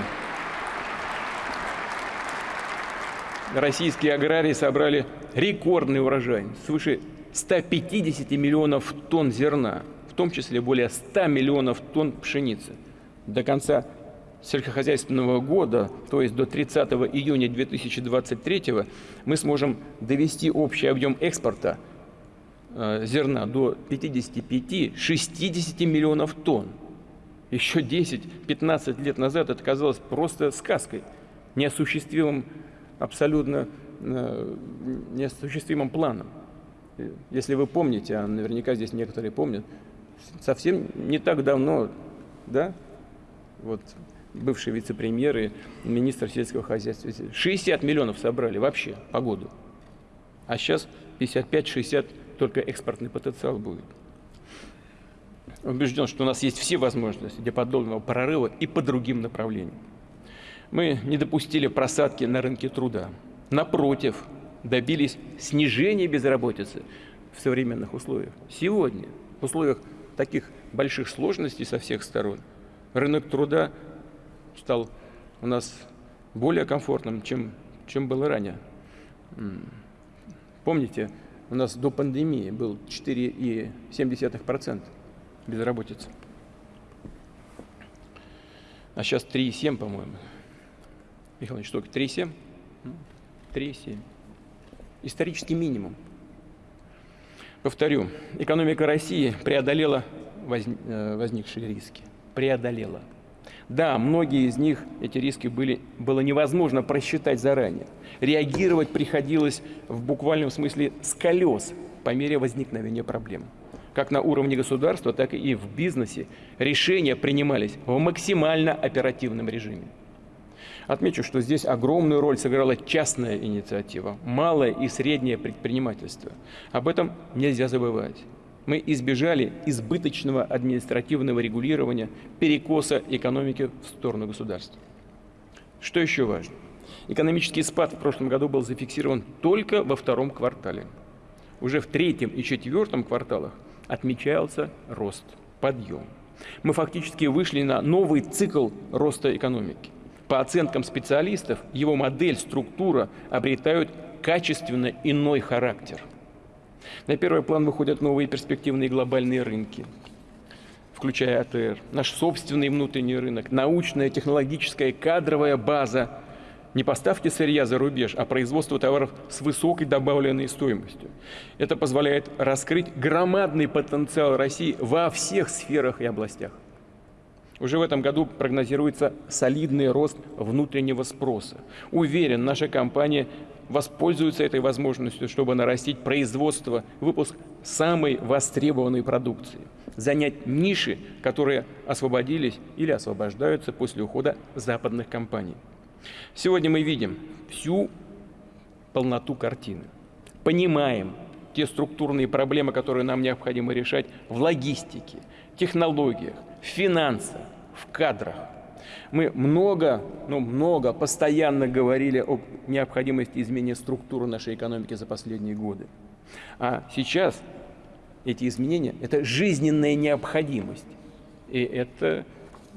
B: российские аграрии собрали рекордный урожай, свыше 150 миллионов тонн зерна том числе более 100 миллионов тонн пшеницы. До конца сельскохозяйственного года, то есть до 30 июня 2023, мы сможем довести общий объем экспорта э, зерна до 55-60 миллионов тонн. Еще 10-15 лет назад это казалось просто сказкой, неосуществимым, абсолютно э, неосуществимым планом. Если вы помните, а наверняка здесь некоторые помнят, совсем не так давно, да, вот бывший вице-премьер и министр сельского хозяйства, 60 миллионов собрали вообще по году. А сейчас 55-60 только экспортный потенциал будет. Убежден, что у нас есть все возможности для подобного прорыва и по другим направлениям. Мы не допустили просадки на рынке труда. Напротив, добились снижения безработицы в современных условиях. Сегодня, в условиях таких больших сложностей со всех сторон, рынок труда стал у нас более комфортным, чем, чем было ранее. Помните, у нас до пандемии был 4,7% безработицы. А сейчас 3,7, по-моему. Михаил Ильич, что, 3,7? 3,7. Исторический минимум. Повторю, экономика России преодолела э, возникшие риски. Преодолела. Да, многие из них, эти риски были, было невозможно просчитать заранее. Реагировать приходилось в буквальном смысле с колес по мере возникновения проблем. Как на уровне государства, так и в бизнесе решения принимались в максимально оперативном режиме. Отмечу, что здесь огромную роль сыграла частная инициатива, малое и среднее предпринимательство. Об этом нельзя забывать. Мы избежали избыточного административного регулирования, перекоса экономики в сторону государства. Что еще важно? Экономический спад в прошлом году был зафиксирован только во втором квартале. Уже в третьем и четвертом кварталах отмечался рост, подъем. Мы фактически вышли на новый цикл роста экономики. По оценкам специалистов, его модель, структура обретают качественно иной характер. На первый план выходят новые перспективные глобальные рынки, включая АТР, наш собственный внутренний рынок, научная, технологическая, кадровая база, не поставки сырья за рубеж, а производство товаров с высокой добавленной стоимостью. Это позволяет раскрыть громадный потенциал России во всех сферах и областях. Уже в этом году прогнозируется солидный рост внутреннего спроса. Уверен, наша компания воспользуется этой возможностью, чтобы нарастить производство, выпуск самой востребованной продукции, занять ниши, которые освободились или освобождаются после ухода западных компаний. Сегодня мы видим всю полноту картины, понимаем те структурные проблемы, которые нам необходимо решать в логистике, технологиях, в финансах, в кадрах. Мы много, ну много, постоянно говорили о необходимости изменения структуры нашей экономики за последние годы. А сейчас эти изменения – это жизненная необходимость. И это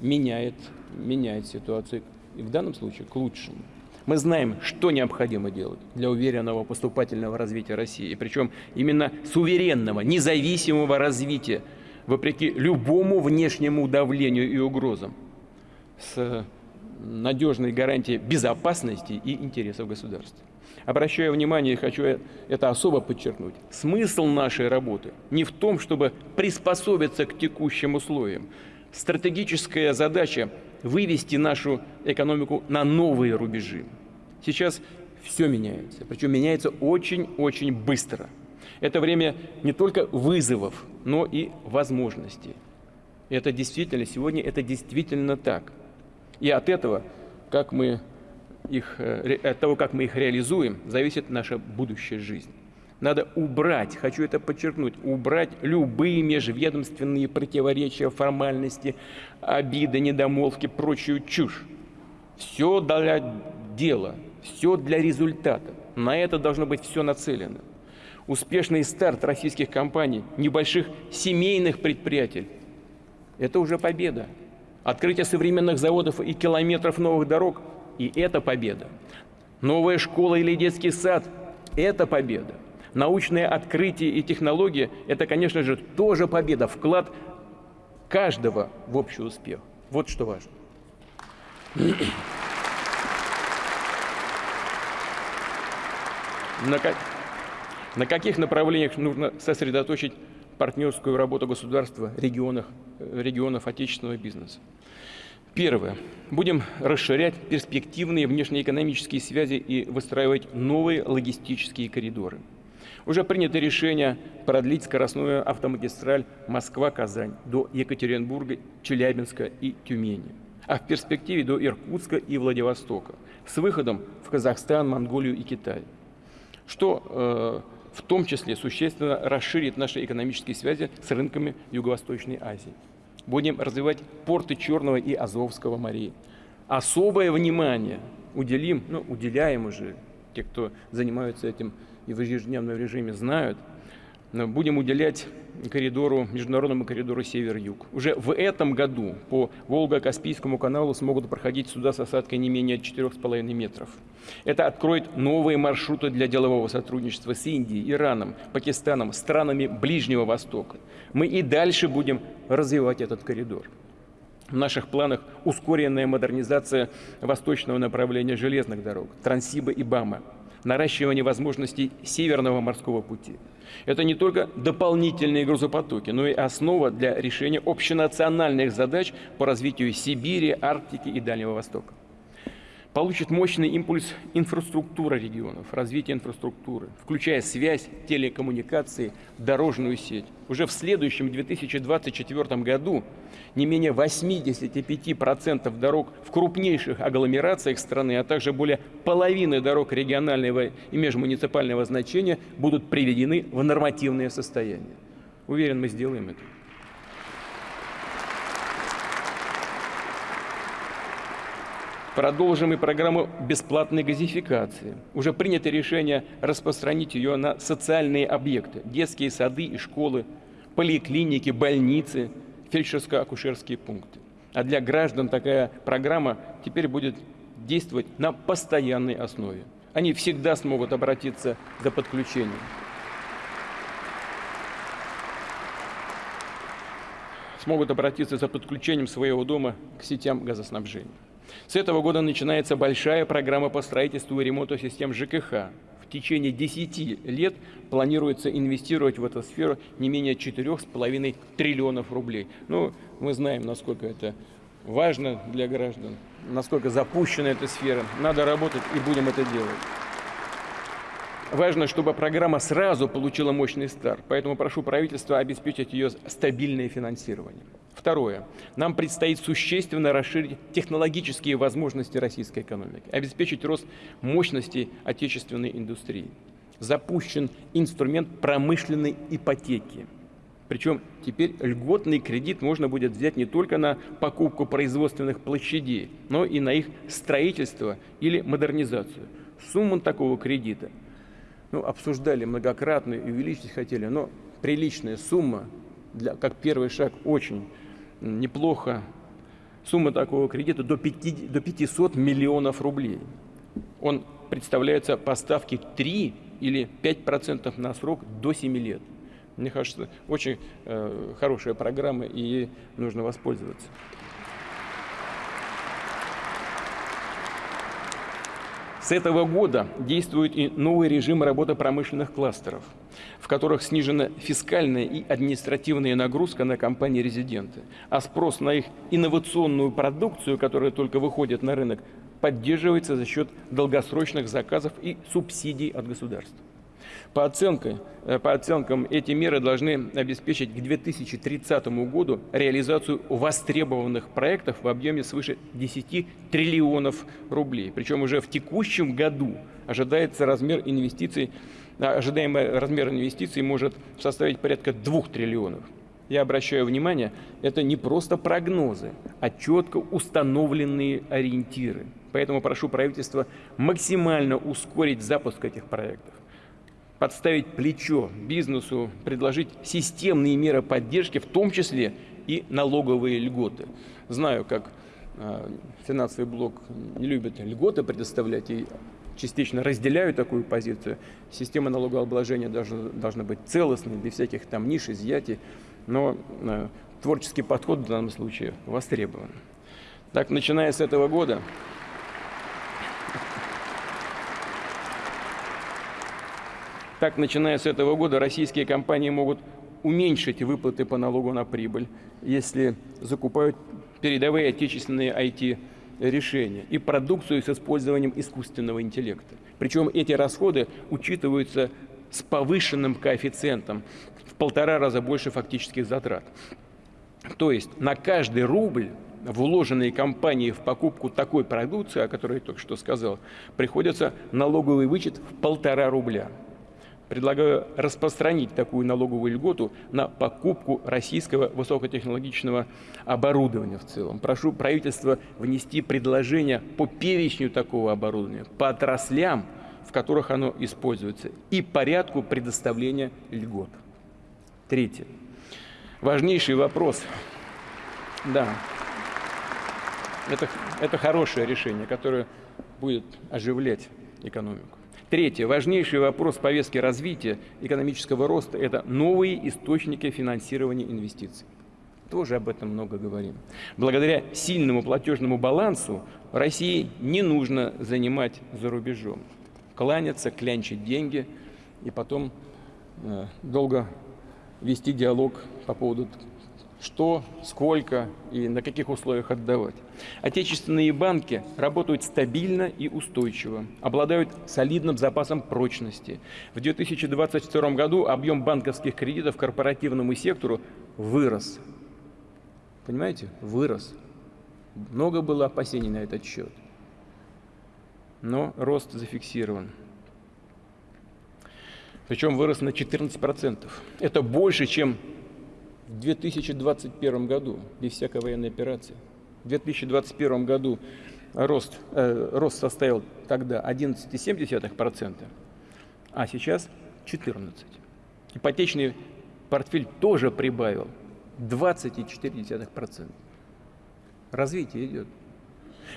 B: меняет, меняет ситуацию, и в данном случае к лучшему. Мы знаем, что необходимо делать для уверенного поступательного развития России, причем именно суверенного, независимого развития, вопреки любому внешнему давлению и угрозам, с надежной гарантией безопасности и интересов государства. Обращаю внимание и хочу это особо подчеркнуть. Смысл нашей работы не в том, чтобы приспособиться к текущим условиям. Стратегическая задача – вывести нашу экономику на новые рубежи. Сейчас все меняется, причем меняется очень-очень быстро. Это время не только вызовов, но и возможностей. Это действительно, сегодня это действительно так. И от этого, как мы их, э, от того, как мы их реализуем, зависит наша будущая жизнь. Надо убрать, хочу это подчеркнуть, убрать любые межведомственные противоречия, формальности, обиды, недомолвки, прочую чушь. Все для дела, все для результата. На это должно быть все нацелено. Успешный старт российских компаний, небольших семейных предприятий – это уже победа. Открытие современных заводов и километров новых дорог – и это победа. Новая школа или детский сад – это победа. Научные открытия и технологии – это, конечно же, тоже победа, вклад каждого в общий успех. Вот что важно. На, как, на каких направлениях нужно сосредоточить партнерскую работу государства, регионах, регионов отечественного бизнеса? Первое. Будем расширять перспективные внешнеэкономические связи и выстраивать новые логистические коридоры. Уже принято решение продлить скоростную автомагистраль Москва-Казань до Екатеринбурга, Челябинска и Тюмени, а в перспективе до Иркутска и Владивостока, с выходом в Казахстан, Монголию и Китай, что э, в том числе существенно расширит наши экономические связи с рынками Юго-Восточной Азии. Будем развивать порты Черного и Азовского морей. Особое внимание уделим, ну, уделяем уже, те, кто занимаются этим и в ежедневном режиме знают, будем уделять коридору, международному коридору Север-Юг. Уже в этом году по Волго-Каспийскому каналу смогут проходить суда с осадкой не менее 4,5 метров. Это откроет новые маршруты для делового сотрудничества с Индией, Ираном, Пакистаном, странами Ближнего Востока. Мы и дальше будем развивать этот коридор. В наших планах ускоренная модернизация восточного направления железных дорог, Транссиба и БАМа, наращивание возможностей Северного морского пути. Это не только дополнительные грузопотоки, но и основа для решения общенациональных задач по развитию Сибири, Арктики и Дальнего Востока получит мощный импульс инфраструктура регионов, развитие инфраструктуры, включая связь, телекоммуникации, дорожную сеть. Уже в следующем 2024 году не менее 85% дорог в крупнейших агломерациях страны, а также более половины дорог регионального и межмуниципального значения будут приведены в нормативное состояние. Уверен, мы сделаем это. Продолжим и программу бесплатной газификации. Уже принято решение распространить ее на социальные объекты, детские сады и школы, поликлиники, больницы, фельдшерско-акушерские пункты. А для граждан такая программа теперь будет действовать на постоянной основе. Они всегда смогут обратиться за подключением. Смогут обратиться за подключением своего дома к сетям газоснабжения. С этого года начинается большая программа по строительству и ремонту систем ЖКХ. В течение 10 лет планируется инвестировать в эту сферу не менее 4,5 триллионов рублей. Ну, мы знаем, насколько это важно для граждан, насколько запущена эта сфера. Надо работать и будем это делать. Важно, чтобы программа сразу получила мощный старт, поэтому прошу правительства обеспечить ее стабильное финансирование. Второе. Нам предстоит существенно расширить технологические возможности российской экономики, обеспечить рост мощностей отечественной индустрии. запущен инструмент промышленной ипотеки. Причем теперь льготный кредит можно будет взять не только на покупку производственных площадей, но и на их строительство или модернизацию. Сумма такого кредита ну, обсуждали многократно и увеличить хотели, но приличная сумма, для, как первый шаг, очень неплохо. Сумма такого кредита до, 5, до 500 миллионов рублей. Он представляется поставки 3 или 5% на срок до 7 лет. Мне кажется, очень э, хорошая программа, и ей нужно воспользоваться. С этого года действует и новый режим работы промышленных кластеров, в которых снижена фискальная и административная нагрузка на компании-резиденты, а спрос на их инновационную продукцию, которая только выходит на рынок, поддерживается за счет долгосрочных заказов и субсидий от государства. По, оценке, э, по оценкам, эти меры должны обеспечить к 2030 году реализацию востребованных проектов в объеме свыше 10 триллионов рублей. Причем уже в текущем году ожидается размер инвестиций, а, ожидаемый размер инвестиций может составить порядка 2 триллионов. Я обращаю внимание, это не просто прогнозы, а четко установленные ориентиры. Поэтому прошу правительство максимально ускорить запуск этих проектов подставить плечо бизнесу, предложить системные меры поддержки, в том числе и налоговые льготы. Знаю, как э, финансовый блок не любит льготы предоставлять и частично разделяю такую позицию. Система налогообложения должна, должна быть целостной, без всяких там ниш, изъятий, но э, творческий подход в данном случае востребован. Так, начиная с этого года, Так, начиная с этого года, российские компании могут уменьшить выплаты по налогу на прибыль, если закупают передовые отечественные IT-решения и продукцию с использованием искусственного интеллекта. Причем эти расходы учитываются с повышенным коэффициентом в полтора раза больше фактических затрат. То есть на каждый рубль, вложенный компанией в покупку такой продукции, о которой я только что сказал, приходится налоговый вычет в полтора рубля. Предлагаю распространить такую налоговую льготу на покупку российского высокотехнологичного оборудования в целом. Прошу правительство внести предложение по перечню такого оборудования, по отраслям, в которых оно используется, и порядку предоставления льгот. Третье. Важнейший вопрос. Да, это, это хорошее решение, которое будет оживлять экономику. Третье. Важнейший вопрос повестки развития экономического роста – это новые источники финансирования инвестиций. Тоже об этом много говорим. Благодаря сильному платежному балансу России не нужно занимать за рубежом. Кланяться, клянчить деньги и потом э, долго вести диалог по поводу что, сколько и на каких условиях отдавать. Отечественные банки работают стабильно и устойчиво, обладают солидным запасом прочности. В 2022 году объем банковских кредитов корпоративному сектору вырос. Понимаете? Вырос. Много было опасений на этот счет. Но рост зафиксирован. Причем вырос на 14%. Это больше, чем в 2021 году, без всякой военной операции. В 2021 году рост, э, рост составил тогда 11,7%, а сейчас 14%. Ипотечный портфель тоже прибавил 20,4%. Развитие идет.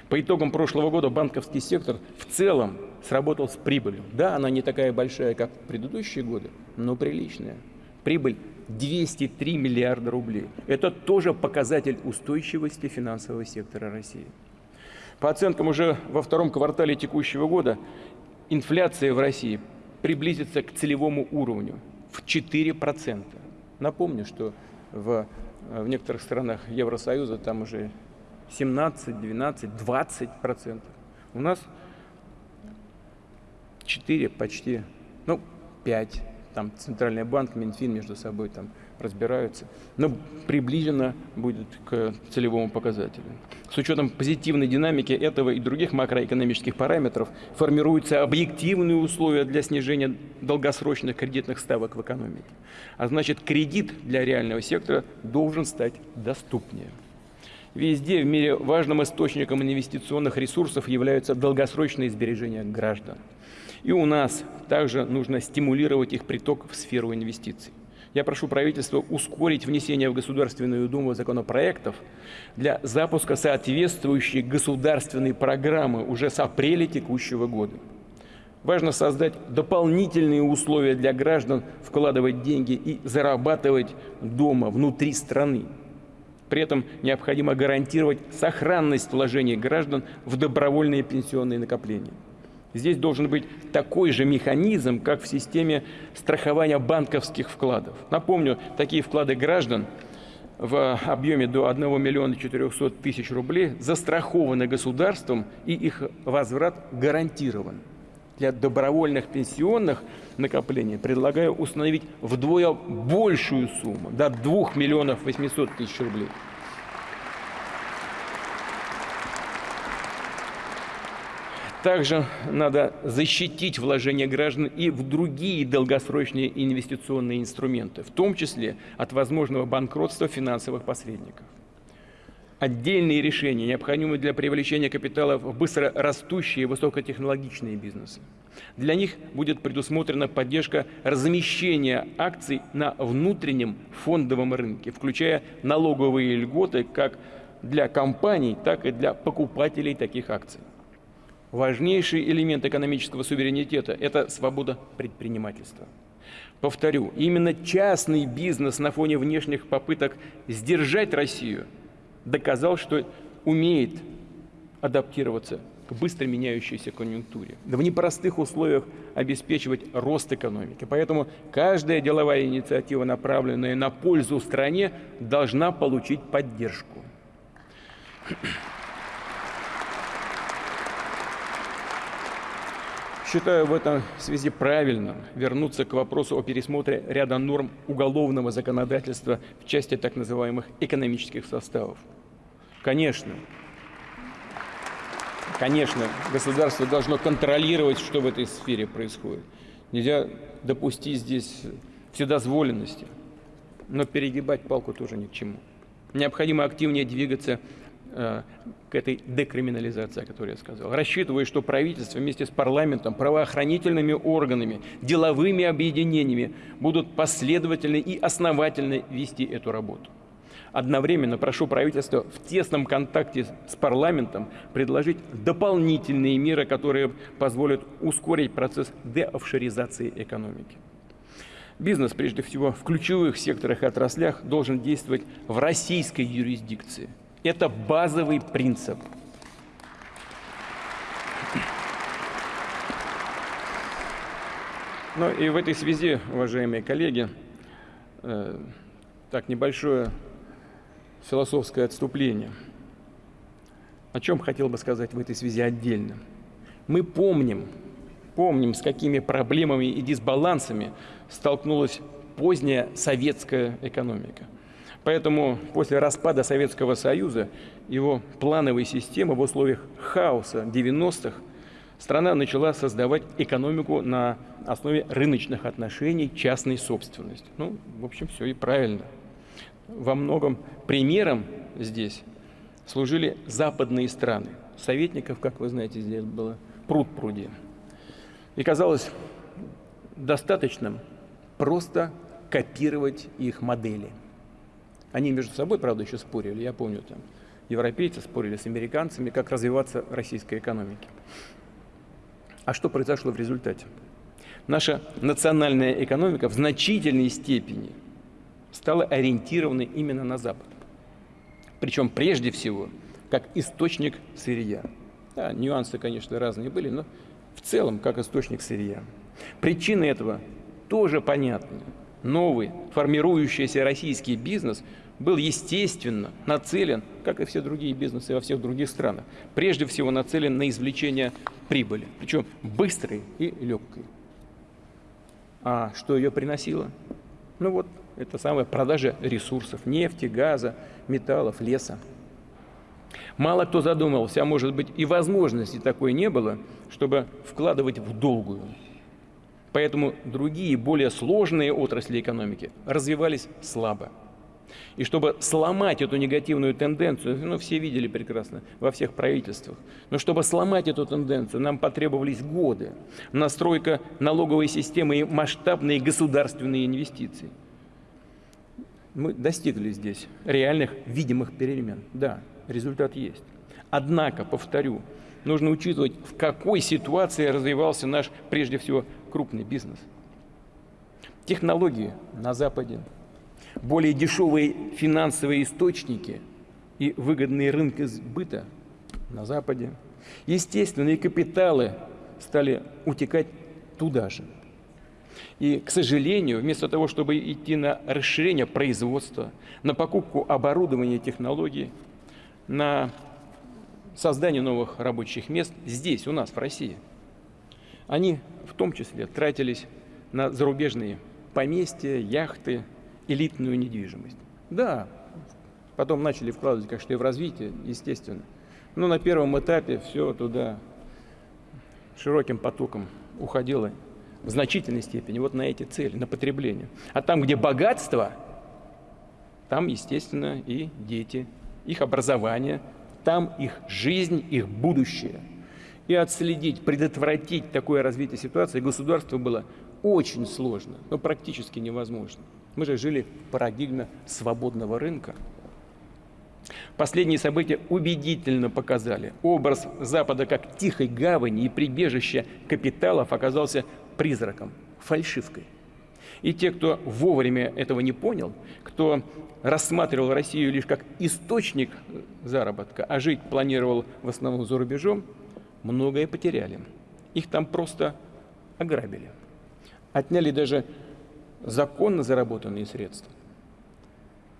B: По итогам прошлого года банковский сектор в целом сработал с прибылью. Да, она не такая большая, как в предыдущие годы, но приличная. Прибыль 203 миллиарда рублей. Это тоже показатель устойчивости финансового сектора России. По оценкам уже во втором квартале текущего года инфляция в России приблизится к целевому уровню в 4%. Напомню, что в, в некоторых странах Евросоюза там уже 17, 12, 20 процентов. У нас 4 почти, ну 5 там Центральный банк, Минфин между собой там разбираются, но приближенно будет к целевому показателю. С учетом позитивной динамики этого и других макроэкономических параметров формируются объективные условия для снижения долгосрочных кредитных ставок в экономике. А значит, кредит для реального сектора должен стать доступнее. Везде в мире важным источником инвестиционных ресурсов являются долгосрочные сбережения граждан. И у нас также нужно стимулировать их приток в сферу инвестиций. Я прошу правительство ускорить внесение в Государственную Думу законопроектов для запуска соответствующей государственной программы уже с апреля текущего года. Важно создать дополнительные условия для граждан вкладывать деньги и зарабатывать дома, внутри страны. При этом необходимо гарантировать сохранность вложений граждан в добровольные пенсионные накопления. Здесь должен быть такой же механизм, как в системе страхования банковских вкладов. Напомню, такие вклады граждан в объеме до 1 миллиона 400 тысяч рублей застрахованы государством и их возврат гарантирован. Для добровольных пенсионных накоплений предлагаю установить вдвое большую сумму, до 2 миллионов 800 тысяч рублей. Также надо защитить вложения граждан и в другие долгосрочные инвестиционные инструменты, в том числе от возможного банкротства финансовых посредников. Отдельные решения необходимы для привлечения капитала в быстро растущие высокотехнологичные бизнесы. Для них будет предусмотрена поддержка размещения акций на внутреннем фондовом рынке, включая налоговые льготы как для компаний, так и для покупателей таких акций. Важнейший элемент экономического суверенитета – это свобода предпринимательства. Повторю, именно частный бизнес на фоне внешних попыток сдержать Россию доказал, что умеет адаптироваться к быстро меняющейся конъюнктуре, в непростых условиях обеспечивать рост экономики. Поэтому каждая деловая инициатива, направленная на пользу стране, должна получить поддержку. Считаю в этом связи правильным вернуться к вопросу о пересмотре ряда норм уголовного законодательства в части так называемых экономических составов. Конечно, конечно, государство должно контролировать, что в этой сфере происходит. Нельзя допустить здесь вседозволенности, но перегибать палку тоже ни к чему. Необходимо активнее двигаться к этой декриминализации, о которой я сказал. Рассчитываю, что правительство вместе с парламентом, правоохранительными органами, деловыми объединениями будут последовательно и основательно вести эту работу. Одновременно прошу правительство в тесном контакте с парламентом предложить дополнительные меры, которые позволят ускорить процесс деофшоризации экономики. Бизнес, прежде всего, в ключевых секторах и отраслях должен действовать в российской юрисдикции – это базовый принцип. Ну и в этой связи, уважаемые коллеги, э, так небольшое философское отступление. О чем хотел бы сказать в этой связи отдельно. Мы помним, помним, с какими проблемами и дисбалансами столкнулась поздняя советская экономика. Поэтому после распада Советского Союза, его плановой системы в условиях хаоса 90-х, страна начала создавать экономику на основе рыночных отношений, частной собственности. Ну, в общем, все и правильно. Во многом примером здесь служили западные страны. Советников, как вы знаете, здесь было пруд пруди. И казалось достаточным просто копировать их модели – они между собой, правда, еще спорили. Я помню, там европейцы спорили с американцами, как развиваться российской экономике. А что произошло в результате? Наша национальная экономика в значительной степени стала ориентирована именно на Запад. Причем прежде всего как источник сырья. Да, нюансы, конечно, разные были, но в целом как источник сырья. Причины этого тоже понятны. Новый формирующийся российский бизнес был естественно нацелен, как и все другие бизнесы во всех других странах, прежде всего нацелен на извлечение прибыли, причем быстрой и легкой. А что ее приносило? Ну вот, это самая продажа ресурсов, нефти, газа, металлов, леса. Мало кто задумывался, а может быть и возможности такой не было, чтобы вкладывать в долгую. Поэтому другие, более сложные отрасли экономики развивались слабо. И чтобы сломать эту негативную тенденцию, ну, все видели прекрасно во всех правительствах, но чтобы сломать эту тенденцию, нам потребовались годы. Настройка налоговой системы и масштабные государственные инвестиции. Мы достигли здесь реальных видимых перемен. Да, результат есть. Однако, повторю, нужно учитывать, в какой ситуации развивался наш, прежде всего, крупный бизнес. Технологии на Западе, более дешевые финансовые источники и выгодные рынки сбыта на Западе. Естественные капиталы стали утекать туда же. И, к сожалению, вместо того, чтобы идти на расширение производства, на покупку оборудования и технологий, на создание новых рабочих мест здесь, у нас, в России. Они в том числе тратились на зарубежные поместья, яхты, элитную недвижимость. Да, потом начали вкладывать, конечно, и в развитие, естественно. Но на первом этапе все туда широким потоком уходило в значительной степени вот на эти цели, на потребление. А там, где богатство, там, естественно, и дети, их образование, там их жизнь, их будущее. И отследить, предотвратить такое развитие ситуации государству было очень сложно, но практически невозможно. Мы же жили в парадигме свободного рынка. Последние события убедительно показали, образ Запада как тихой гавани и прибежища капиталов оказался призраком, фальшивкой. И те, кто вовремя этого не понял, кто рассматривал Россию лишь как источник заработка, а жить планировал в основном за рубежом, многое потеряли. Их там просто ограбили. Отняли даже законно заработанные средства.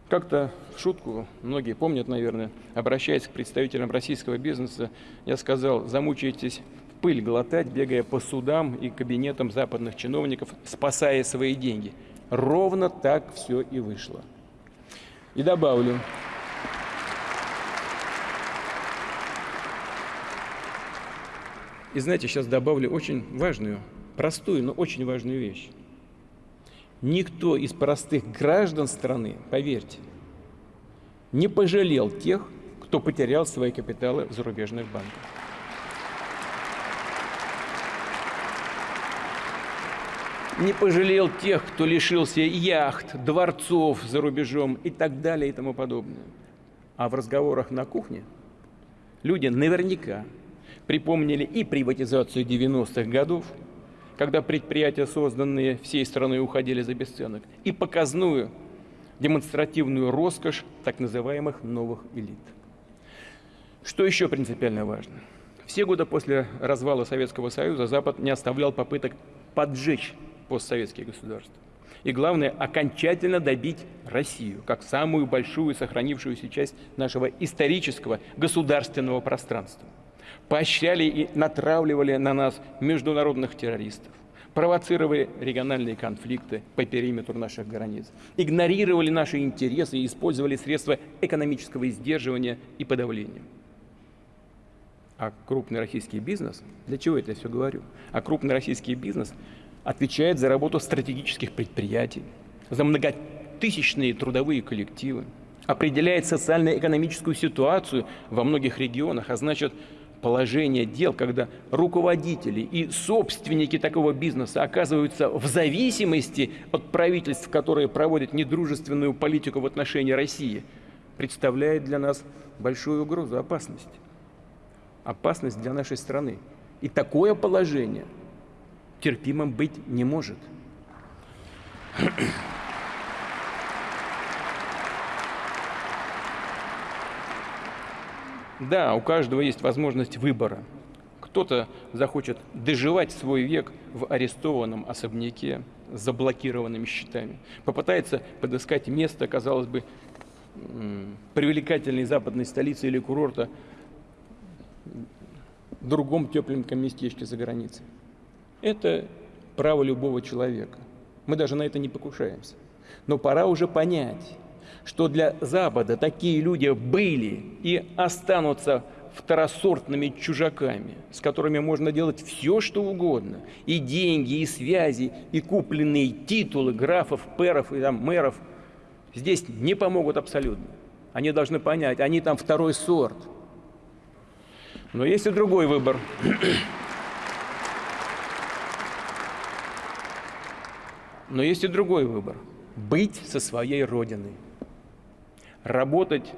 B: Как-то в шутку, многие помнят, наверное, обращаясь к представителям российского бизнеса, я сказал, замучаетесь пыль глотать, бегая по судам и кабинетам западных чиновников, спасая свои деньги. Ровно так все и вышло. И добавлю, и знаете, сейчас добавлю очень важную, простую, но очень важную вещь. Никто из простых граждан страны, поверьте, не пожалел тех, кто потерял свои капиталы в зарубежных банках. Не пожалел тех, кто лишился яхт, дворцов за рубежом и так далее и тому подобное. А в разговорах на кухне люди наверняка припомнили и приватизацию 90-х годов, когда предприятия, созданные всей страной, уходили за бесценок, и показную демонстративную роскошь так называемых новых элит. Что еще принципиально важно? Все годы после развала Советского Союза Запад не оставлял попыток поджечь постсоветские государства. И главное, окончательно добить Россию, как самую большую сохранившуюся часть нашего исторического государственного пространства поощряли и натравливали на нас международных террористов, провоцировали региональные конфликты по периметру наших границ, игнорировали наши интересы и использовали средства экономического издерживания и подавления. А крупный российский бизнес, для чего это я все говорю? А крупный российский бизнес отвечает за работу стратегических предприятий, за многотысячные трудовые коллективы, определяет социально-экономическую ситуацию во многих регионах, а значит, положение дел, когда руководители и собственники такого бизнеса оказываются в зависимости от правительств, которые проводят недружественную политику в отношении России, представляет для нас большую угрозу, опасность. Опасность для нашей страны. И такое положение терпимым быть не может. Да, у каждого есть возможность выбора. Кто-то захочет доживать свой век в арестованном особняке с заблокированными счетами. Попытается подыскать место, казалось бы, привлекательной западной столицы или курорта в другом тепленьком местечке за границей. Это право любого человека. Мы даже на это не покушаемся. Но пора уже понять, что для Запада такие люди были и останутся второсортными чужаками, с которыми можно делать все, что угодно. И деньги, и связи, и купленные титулы графов, перов и там, мэров здесь не помогут абсолютно. Они должны понять, они там второй сорт. Но есть и другой выбор. Но есть и другой выбор. Быть со своей родиной. Работать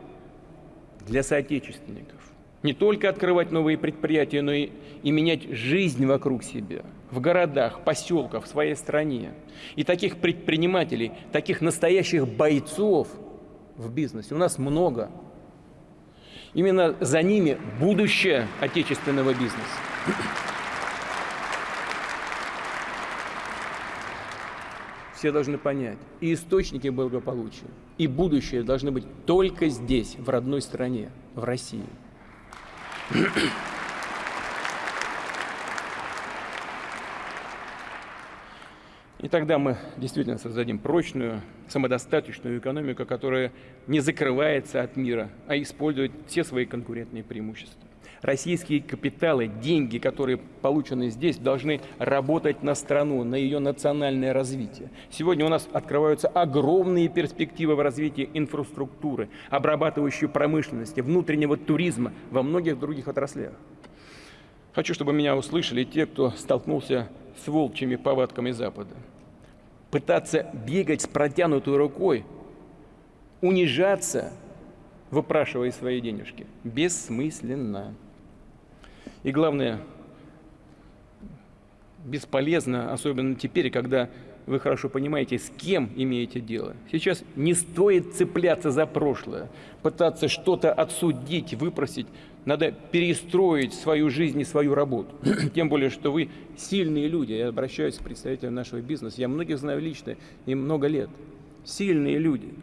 B: для соотечественников. Не только открывать новые предприятия, но и, и менять жизнь вокруг себя. В городах, поселках, в своей стране. И таких предпринимателей, таких настоящих бойцов в бизнесе у нас много. Именно за ними будущее отечественного бизнеса. Все должны понять, и источники благополучия, и будущее должны быть только здесь, в родной стране, в России. И тогда мы действительно создадим прочную, самодостаточную экономику, которая не закрывается от мира, а использует все свои конкурентные преимущества. Российские капиталы, деньги, которые получены здесь, должны работать на страну, на ее национальное развитие. Сегодня у нас открываются огромные перспективы в развитии инфраструктуры, обрабатывающей промышленности, внутреннего туризма во многих других отраслях. Хочу, чтобы меня услышали те, кто столкнулся с волчьими повадками Запада. Пытаться бегать с протянутой рукой, унижаться, выпрашивая свои денежки, бессмысленно. И главное, бесполезно, особенно теперь, когда вы хорошо понимаете, с кем имеете дело. Сейчас не стоит цепляться за прошлое, пытаться что-то отсудить, выпросить. Надо перестроить свою жизнь и свою работу. Тем более, что вы сильные люди. Я обращаюсь к представителям нашего бизнеса. Я многих знаю лично и много лет. Сильные люди,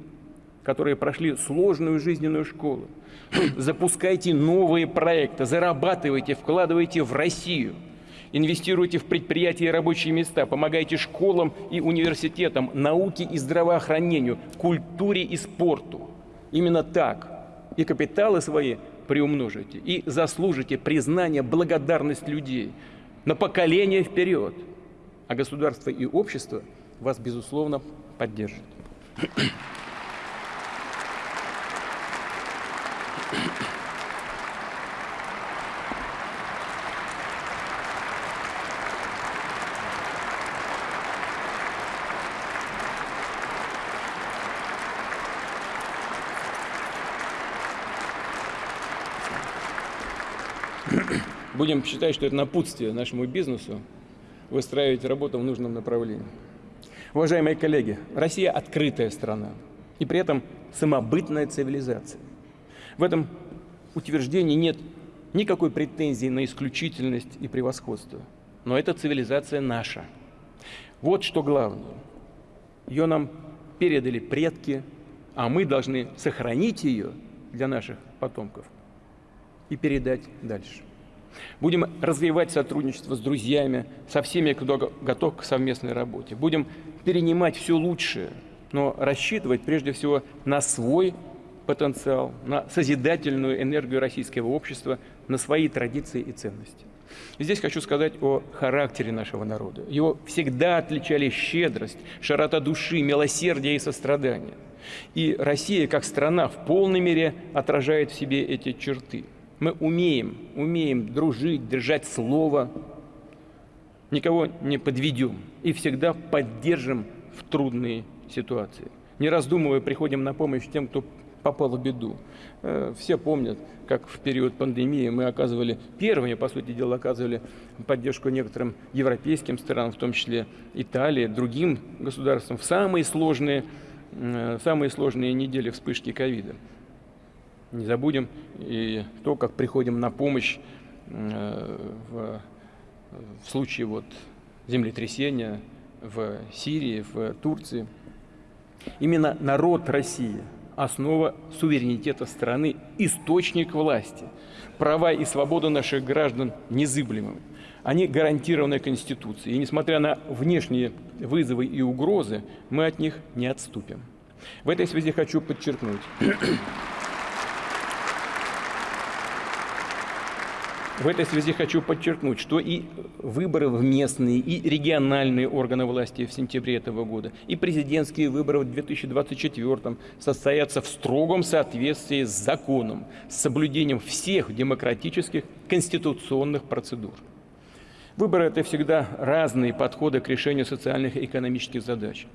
B: которые прошли сложную жизненную школу. Запускайте новые проекты, зарабатывайте, вкладывайте в Россию – Инвестируйте в предприятия и рабочие места, помогайте школам и университетам, науке и здравоохранению, культуре и спорту. Именно так. И капиталы свои приумножите, и заслужите признание, благодарность людей на поколение вперед. А государство и общество вас, безусловно, поддержат. Будем считать, что это напутствие нашему бизнесу выстраивать работу в нужном направлении. Уважаемые коллеги, Россия открытая страна и при этом самобытная цивилизация. В этом утверждении нет никакой претензии на исключительность и превосходство. Но эта цивилизация наша. Вот что главное. Ее нам передали предки, а мы должны сохранить ее для наших потомков и передать дальше. Будем развивать сотрудничество с друзьями, со всеми, кто готов к совместной работе. Будем перенимать все лучшее, но рассчитывать прежде всего на свой потенциал, на созидательную энергию российского общества, на свои традиции и ценности. Здесь хочу сказать о характере нашего народа. Его всегда отличали щедрость, широта души, милосердие и сострадание. И Россия, как страна, в полной мере отражает в себе эти черты. Мы умеем, умеем дружить, держать слово, никого не подведем и всегда поддержим в трудные ситуации. Не раздумывая, приходим на помощь тем, кто попал в беду. Э, все помнят, как в период пандемии мы оказывали, первыми, по сути дела, оказывали поддержку некоторым европейским странам, в том числе Италии, другим государствам, в самые сложные, э, самые сложные недели вспышки ковида. Не забудем и то, как приходим на помощь э, в, в случае вот землетрясения в Сирии, в Турции. Именно народ России – основа суверенитета страны, источник власти. Права и свободы наших граждан незыблемы. Они гарантированы Конституцией. И несмотря на внешние вызовы и угрозы, мы от них не отступим. В этой связи хочу подчеркнуть, В этой связи хочу подчеркнуть, что и выборы в местные, и региональные органы власти в сентябре этого года, и президентские выборы в 2024 состоятся в строгом соответствии с законом, с соблюдением всех демократических конституционных процедур. Выборы – это всегда разные подходы к решению социальных и экономических задач.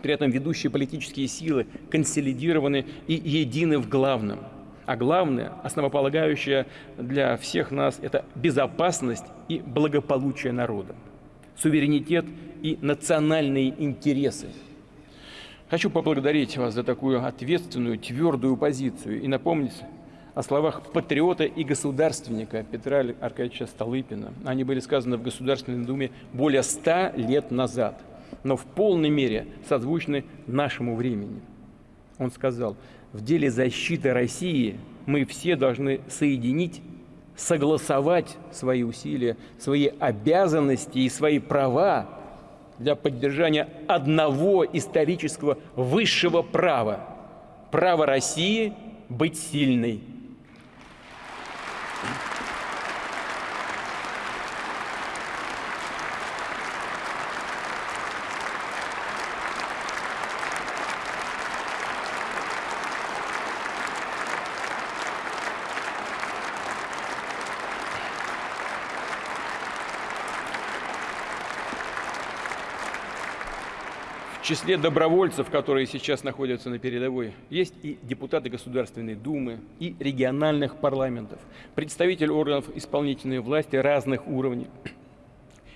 B: При этом ведущие политические силы консолидированы и едины в главном – а главное, основополагающее для всех нас – это безопасность и благополучие народа, суверенитет и национальные интересы. Хочу поблагодарить вас за такую ответственную, твердую позицию и напомнить о словах патриота и государственника Петра Аркадьевича Столыпина. Они были сказаны в Государственной Думе более ста лет назад, но в полной мере созвучны нашему времени. Он сказал – в деле защиты России мы все должны соединить, согласовать свои усилия, свои обязанности и свои права для поддержания одного исторического высшего права – права России быть сильной. В числе добровольцев, которые сейчас находятся на передовой, есть и депутаты Государственной Думы, и региональных парламентов, представители органов исполнительной власти разных уровней,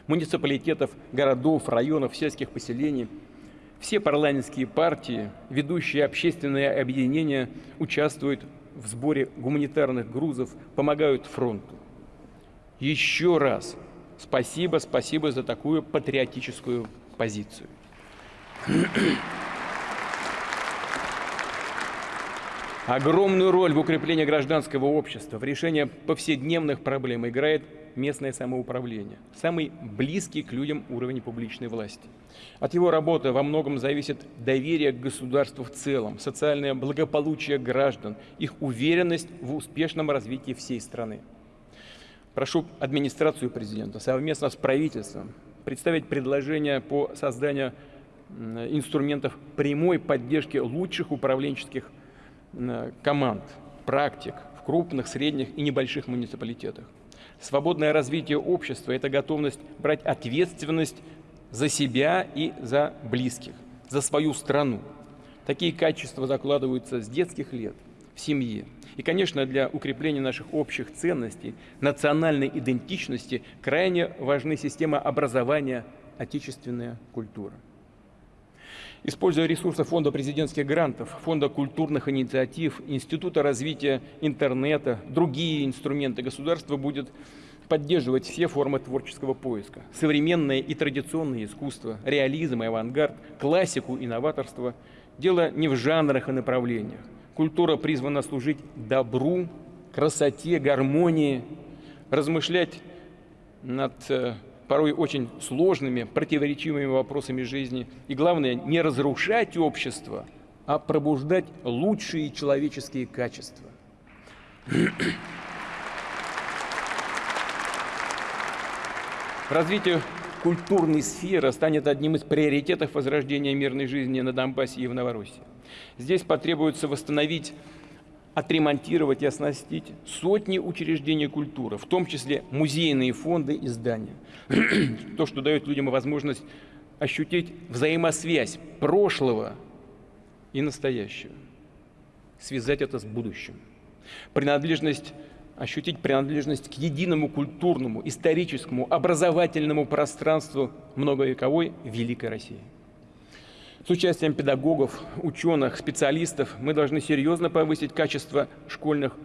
B: муниципалитетов, городов, районов, сельских поселений. Все парламентские партии, ведущие общественные объединения участвуют в сборе гуманитарных грузов, помогают фронту. Еще раз спасибо, спасибо за такую патриотическую позицию. Огромную роль в укреплении гражданского общества, в решении повседневных проблем играет местное самоуправление, самый близкий к людям уровень публичной власти. От его работы во многом зависит доверие к государству в целом, социальное благополучие граждан, их уверенность в успешном развитии всей страны. Прошу администрацию президента совместно с правительством представить предложение по созданию инструментов прямой поддержки лучших управленческих команд, практик в крупных, средних и небольших муниципалитетах. Свободное развитие общества – это готовность брать ответственность за себя и за близких, за свою страну. Такие качества закладываются с детских лет в семье. И, конечно, для укрепления наших общих ценностей, национальной идентичности крайне важны система образования, отечественная культура. Используя ресурсы Фонда президентских грантов, Фонда культурных инициатив, Института развития интернета, другие инструменты государства будет поддерживать все формы творческого поиска. Современное и традиционное искусство, реализм и авангард, классику и новаторство. Дело не в жанрах и направлениях. Культура призвана служить добру, красоте, гармонии, размышлять над э, порой очень сложными, противоречивыми вопросами жизни. И главное, не разрушать общество, а пробуждать лучшие человеческие качества. Развитие культурной сферы станет одним из приоритетов возрождения мирной жизни на Донбассе и в Новороссии. Здесь потребуется восстановить отремонтировать и оснастить сотни учреждений культуры, в том числе музейные фонды и здания. То, что дает людям возможность ощутить взаимосвязь прошлого и настоящего, связать это с будущим. Принадлежность ощутить принадлежность к единому культурному, историческому, образовательному пространству многовековой Великой России. С участием педагогов, ученых, специалистов мы должны серьезно повысить качество школьных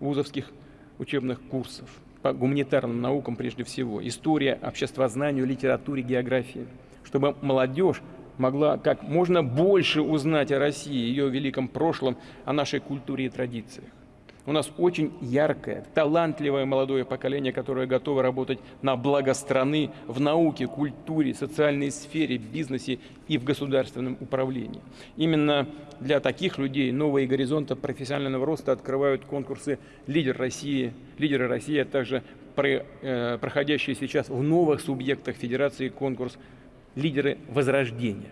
B: вузовских учебных курсов по гуманитарным наукам прежде всего, история, обществознанию, литературе, географии, чтобы молодежь могла как можно больше узнать о России, ее великом прошлом, о нашей культуре и традициях. У нас очень яркое, талантливое молодое поколение, которое готово работать на благо страны в науке, культуре, социальной сфере, бизнесе и в государственном управлении. Именно для таких людей новые горизонты профессионального роста открывают конкурсы «Лидер России», «Лидеры России», а также э, проходящие сейчас в новых субъектах Федерации конкурс «Лидеры Возрождения».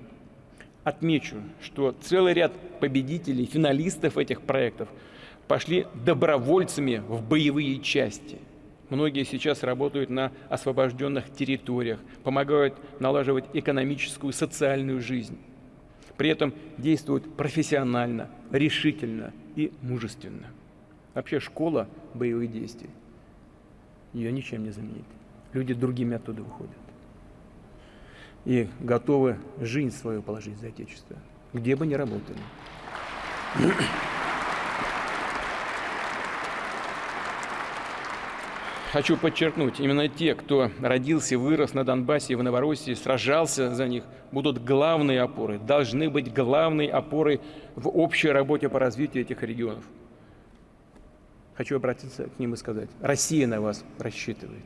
B: Отмечу, что целый ряд победителей, финалистов этих проектов – пошли добровольцами в боевые части. Многие сейчас работают на освобожденных территориях, помогают налаживать экономическую, социальную жизнь. При этом действуют профессионально, решительно и мужественно. Вообще школа боевых действий ее ничем не заменит. Люди другими оттуда выходят. И готовы жизнь свою положить за Отечество, где бы ни работали. Хочу подчеркнуть, именно те, кто родился, вырос на Донбассе и в Новороссии, сражался за них, будут главной опорой, должны быть главной опорой в общей работе по развитию этих регионов. Хочу обратиться к ним и сказать, Россия на вас рассчитывает.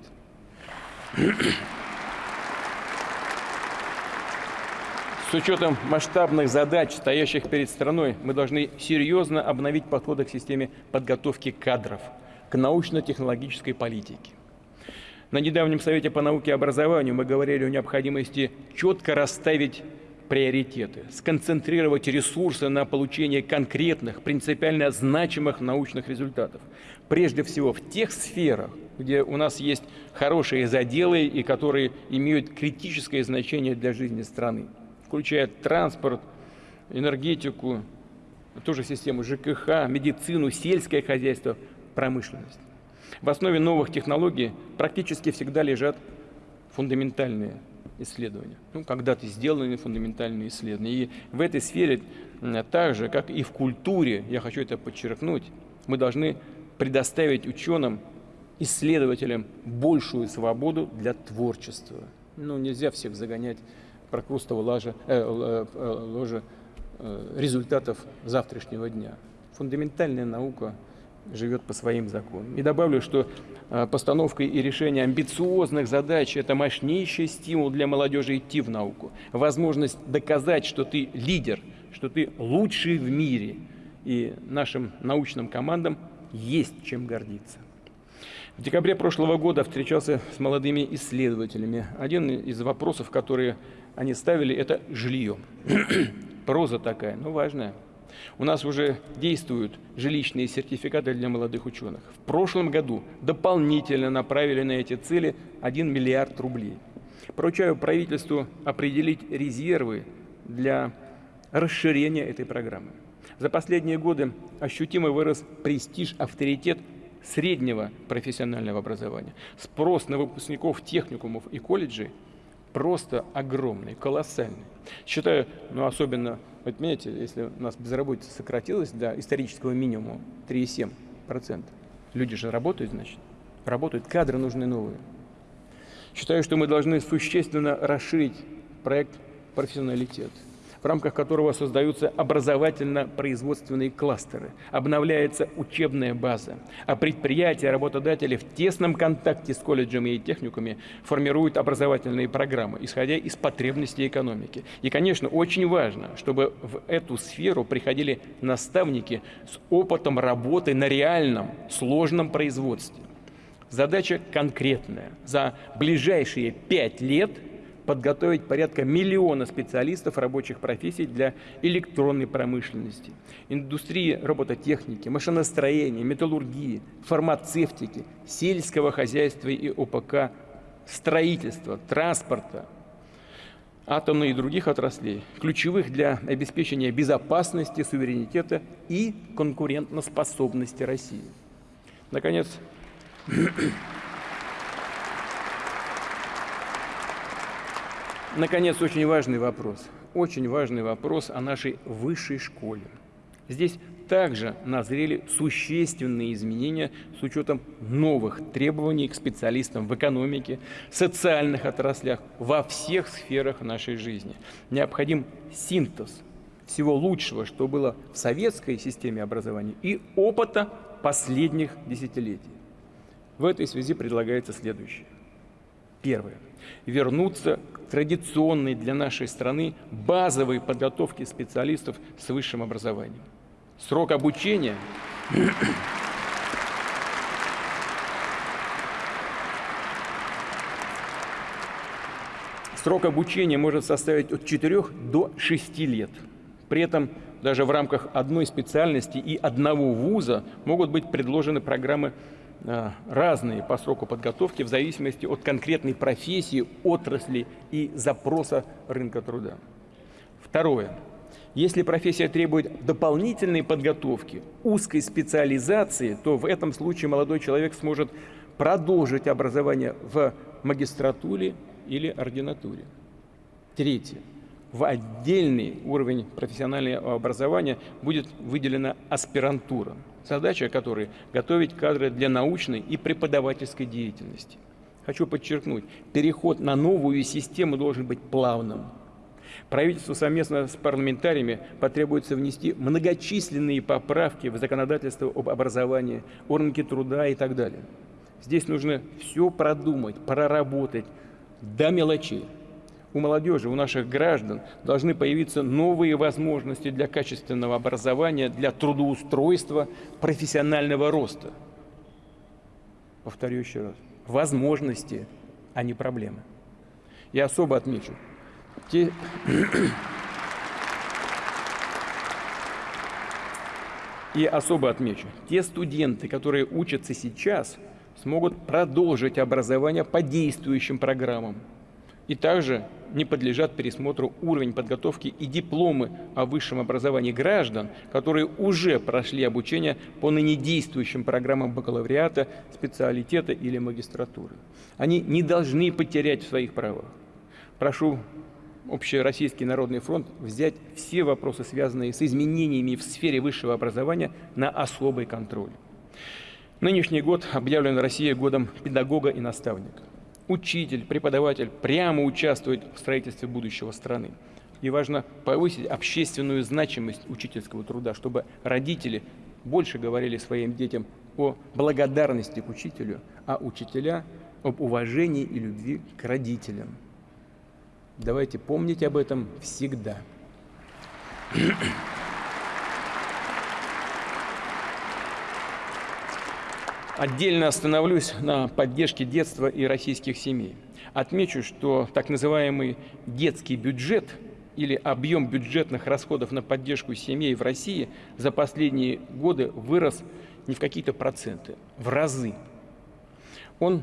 B: С учетом масштабных задач, стоящих перед страной, мы должны серьезно обновить подходы к системе подготовки кадров – к научно-технологической политике. На недавнем Совете по науке и образованию мы говорили о необходимости четко расставить приоритеты, сконцентрировать ресурсы на получение конкретных, принципиально значимых научных результатов. Прежде всего в тех сферах, где у нас есть хорошие заделы и которые имеют критическое значение для жизни страны, включая транспорт, энергетику, ту же систему ЖКХ, медицину, сельское хозяйство – промышленность. В основе новых технологий практически всегда лежат фундаментальные исследования. Ну, когда-то сделаны фундаментальные исследования. И в этой сфере, так же, как и в культуре, я хочу это подчеркнуть, мы должны предоставить ученым, исследователям большую свободу для творчества. Ну, нельзя всех загонять прокрустово ложа, э, э, э, э, результатов завтрашнего дня. Фундаментальная наука – живет по своим законам. И добавлю, что а, постановка и решение амбициозных задач – это мощнейший стимул для молодежи идти в науку. Возможность доказать, что ты лидер, что ты лучший в мире. И нашим научным командам есть чем гордиться. В декабре прошлого года встречался с молодыми исследователями. Один из вопросов, которые они ставили, это жилье. Проза такая, но важная. У нас уже действуют жилищные сертификаты для молодых ученых. В прошлом году дополнительно направили на эти цели 1 миллиард рублей. Поручаю правительству определить резервы для расширения этой программы. За последние годы ощутимо вырос престиж, авторитет среднего профессионального образования. Спрос на выпускников техникумов и колледжей просто огромный, колоссальный. Считаю, ну особенно вот понимаете, если у нас безработица сократилась до исторического минимума 3,7%, люди же работают, значит, работают, кадры нужны новые. Считаю, что мы должны существенно расширить проект «Профессионалитет» в рамках которого создаются образовательно-производственные кластеры, обновляется учебная база, а предприятия, работодатели в тесном контакте с колледжами и техниками формируют образовательные программы, исходя из потребностей экономики. И, конечно, очень важно, чтобы в эту сферу приходили наставники с опытом работы на реальном, сложном производстве. Задача конкретная. За ближайшие пять лет – подготовить порядка миллиона специалистов рабочих профессий для электронной промышленности, индустрии робототехники, машиностроения, металлургии, фармацевтики, сельского хозяйства и ОПК, строительства, транспорта, атомной и других отраслей, ключевых для обеспечения безопасности, суверенитета и конкурентоспособности России. Наконец, Наконец, очень важный вопрос. Очень важный вопрос о нашей высшей школе. Здесь также назрели существенные изменения с учетом новых требований к специалистам в экономике, социальных отраслях, во всех сферах нашей жизни. Необходим синтез всего лучшего, что было в советской системе образования, и опыта последних десятилетий. В этой связи предлагается следующее. Первое. Вернуться к традиционной для нашей страны базовой подготовке специалистов с высшим образованием. Срок обучения Срок обучения может составить от 4 до 6 лет. При этом даже в рамках одной специальности и одного вуза могут быть предложены программы разные по сроку подготовки в зависимости от конкретной профессии, отрасли и запроса рынка труда. Второе. Если профессия требует дополнительной подготовки, узкой специализации, то в этом случае молодой человек сможет продолжить образование в магистратуре или ординатуре. Третье. В отдельный уровень профессионального образования будет выделена аспирантура, задача которой – готовить кадры для научной и преподавательской деятельности. Хочу подчеркнуть, переход на новую систему должен быть плавным. Правительству совместно с парламентариями потребуется внести многочисленные поправки в законодательство об образовании, о рынке труда и так далее. Здесь нужно все продумать, проработать, до мелочей. У молодежи, у наших граждан должны появиться новые возможности для качественного образования, для трудоустройства, профессионального роста. Повторю еще раз. Возможности, а не проблемы. Я особо отмечу. Те... И особо отмечу, те студенты, которые учатся сейчас – смогут продолжить образование по действующим программам. И также не подлежат пересмотру уровень подготовки и дипломы о высшем образовании граждан, которые уже прошли обучение по ныне действующим программам бакалавриата, специалитета или магистратуры. Они не должны потерять в своих правах. Прошу Общероссийский народный фронт взять все вопросы, связанные с изменениями в сфере высшего образования, на особый контроль. Нынешний год объявлен Россией годом педагога и наставника. Учитель, преподаватель прямо участвует в строительстве будущего страны. И важно повысить общественную значимость учительского труда, чтобы родители больше говорили своим детям о благодарности к учителю, а учителя об уважении и любви к родителям. Давайте помнить об этом всегда. Отдельно остановлюсь на поддержке детства и российских семей. Отмечу, что так называемый детский бюджет или объем бюджетных расходов на поддержку семей в России за последние годы вырос не в какие-то проценты, в разы. Он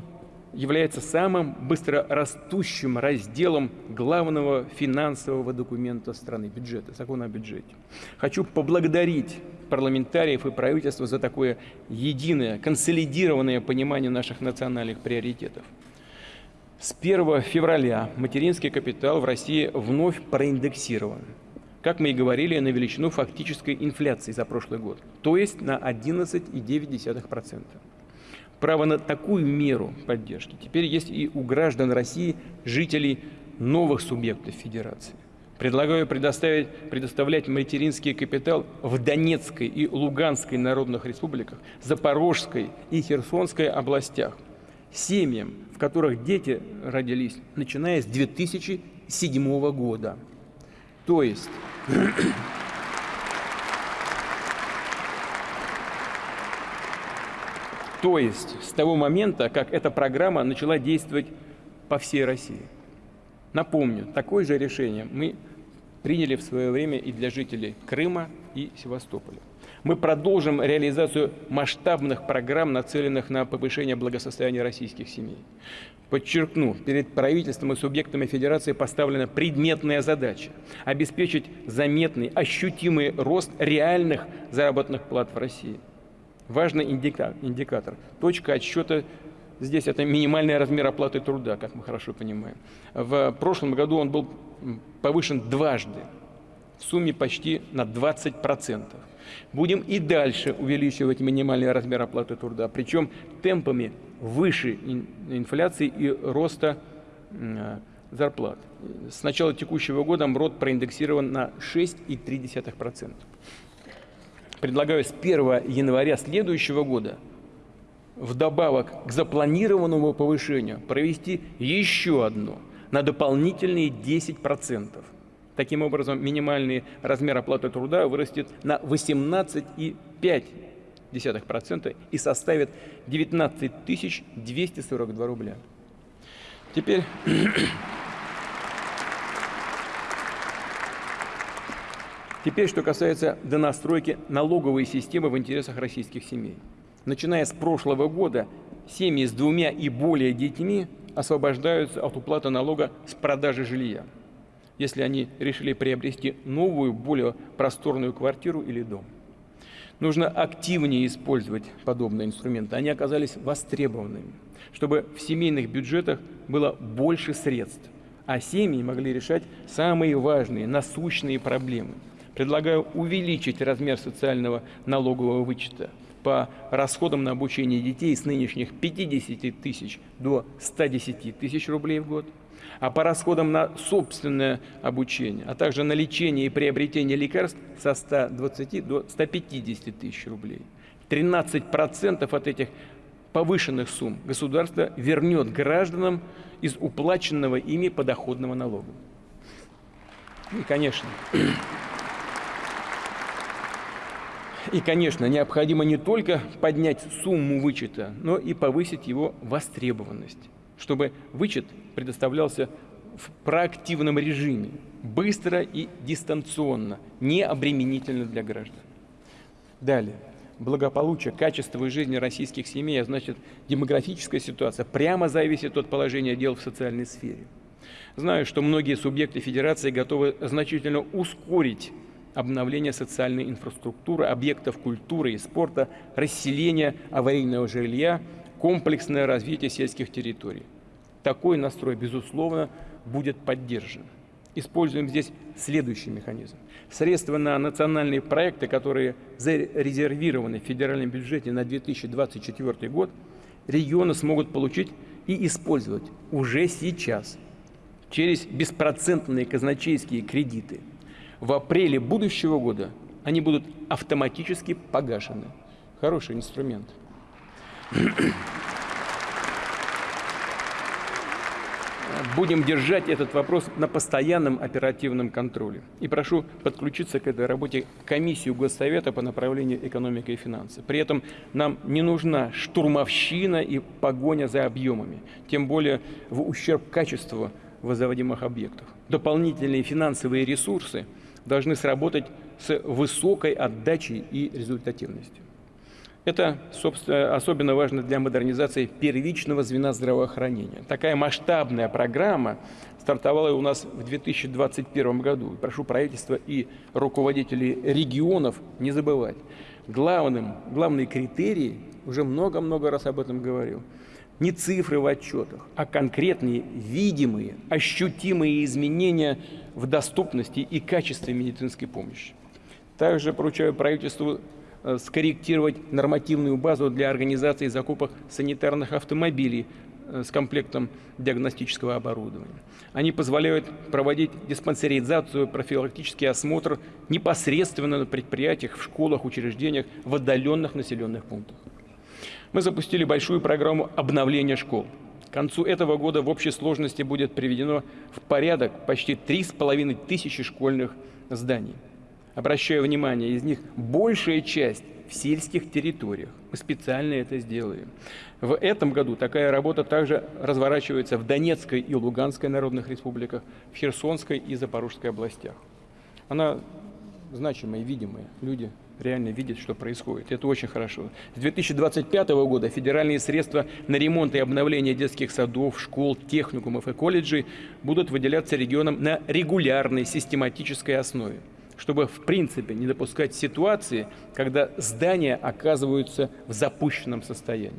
B: является самым быстро растущим разделом главного финансового документа страны, бюджета, закона о бюджете. Хочу поблагодарить парламентариев и правительства за такое единое, консолидированное понимание наших национальных приоритетов. С 1 февраля материнский капитал в России вновь проиндексирован, как мы и говорили, на величину фактической инфляции за прошлый год, то есть на 11,9%. Право на такую меру поддержки теперь есть и у граждан России, жителей новых субъектов Федерации. Предлагаю предоставить, предоставлять материнский капитал в Донецкой и Луганской народных республиках, Запорожской и Херсонской областях, семьям, в которых дети родились, начиная с 2007 года. То есть... То есть с того момента, как эта программа начала действовать по всей России. Напомню, такое же решение мы приняли в свое время и для жителей Крыма и Севастополя. Мы продолжим реализацию масштабных программ, нацеленных на повышение благосостояния российских семей. Подчеркну, перед правительством и субъектами Федерации поставлена предметная задача – обеспечить заметный, ощутимый рост реальных заработных плат в России – Важный индикатор. Точка отсчета здесь это минимальный размер оплаты труда, как мы хорошо понимаем. В прошлом году он был повышен дважды, в сумме почти на 20%. Будем и дальше увеличивать минимальный размер оплаты труда, причем темпами выше инфляции и роста зарплат. С начала текущего года МРОД проиндексирован на 6,3%. Предлагаю с 1 января следующего года вдобавок к запланированному повышению провести еще одно на дополнительные 10%. Таким образом, минимальный размер оплаты труда вырастет на 18,5% и составит 19 242 рубля. Теперь Теперь, что касается донастройки налоговой системы в интересах российских семей. Начиная с прошлого года, семьи с двумя и более детьми освобождаются от уплаты налога с продажи жилья, если они решили приобрести новую, более просторную квартиру или дом. Нужно активнее использовать подобные инструменты. Они оказались востребованными, чтобы в семейных бюджетах было больше средств, а семьи могли решать самые важные, насущные проблемы – Предлагаю увеличить размер социального налогового вычета по расходам на обучение детей с нынешних 50 тысяч до 110 тысяч рублей в год, а по расходам на собственное обучение, а также на лечение и приобретение лекарств со 120 до 150 тысяч рублей. 13% от этих повышенных сумм государство вернет гражданам из уплаченного ими подоходного налога. И, конечно, и, конечно, необходимо не только поднять сумму вычета, но и повысить его востребованность, чтобы вычет предоставлялся в проактивном режиме, быстро и дистанционно, не обременительно для граждан. Далее. Благополучие, качество жизни российских семей, а значит демографическая ситуация, прямо зависит от положения дел в социальной сфере. Знаю, что многие субъекты федерации готовы значительно ускорить обновление социальной инфраструктуры, объектов культуры и спорта, расселение аварийного жилья, комплексное развитие сельских территорий. Такой настрой, безусловно, будет поддержан. Используем здесь следующий механизм. Средства на национальные проекты, которые зарезервированы в федеральном бюджете на 2024 год, регионы смогут получить и использовать уже сейчас через беспроцентные казначейские кредиты – в апреле будущего года они будут автоматически погашены. Хороший инструмент. Будем держать этот вопрос на постоянном оперативном контроле. И прошу подключиться к этой работе комиссию Госсовета по направлению экономика и финансы. При этом нам не нужна штурмовщина и погоня за объемами, тем более в ущерб качеству возводимых объектов. Дополнительные финансовые ресурсы – должны сработать с высокой отдачей и результативностью. Это, собственно, особенно важно для модернизации первичного звена здравоохранения. Такая масштабная программа стартовала у нас в 2021 году. Прошу правительства и руководителей регионов не забывать. Главным, главный критерий, уже много-много раз об этом говорил, не цифры в отчетах, а конкретные, видимые, ощутимые изменения в доступности и качестве медицинской помощи. Также поручаю правительству э, скорректировать нормативную базу для организации закупок санитарных автомобилей э, с комплектом диагностического оборудования. Они позволяют проводить диспансеризацию, профилактический осмотр непосредственно на предприятиях, в школах, учреждениях, в отдаленных населенных пунктах. Мы запустили большую программу обновления школ. К концу этого года в общей сложности будет приведено в порядок почти 3,5 тысячи школьных зданий. Обращаю внимание, из них большая часть в сельских территориях. Мы специально это сделаем. В этом году такая работа также разворачивается в Донецкой и Луганской народных республиках, в Херсонской и Запорожской областях. Она значимая, видимая. Люди реально видят, что происходит. Это очень хорошо. С 2025 года федеральные средства на ремонт и обновление детских садов, школ, техникумов и колледжей будут выделяться регионам на регулярной систематической основе чтобы в принципе не допускать ситуации, когда здания оказываются в запущенном состоянии.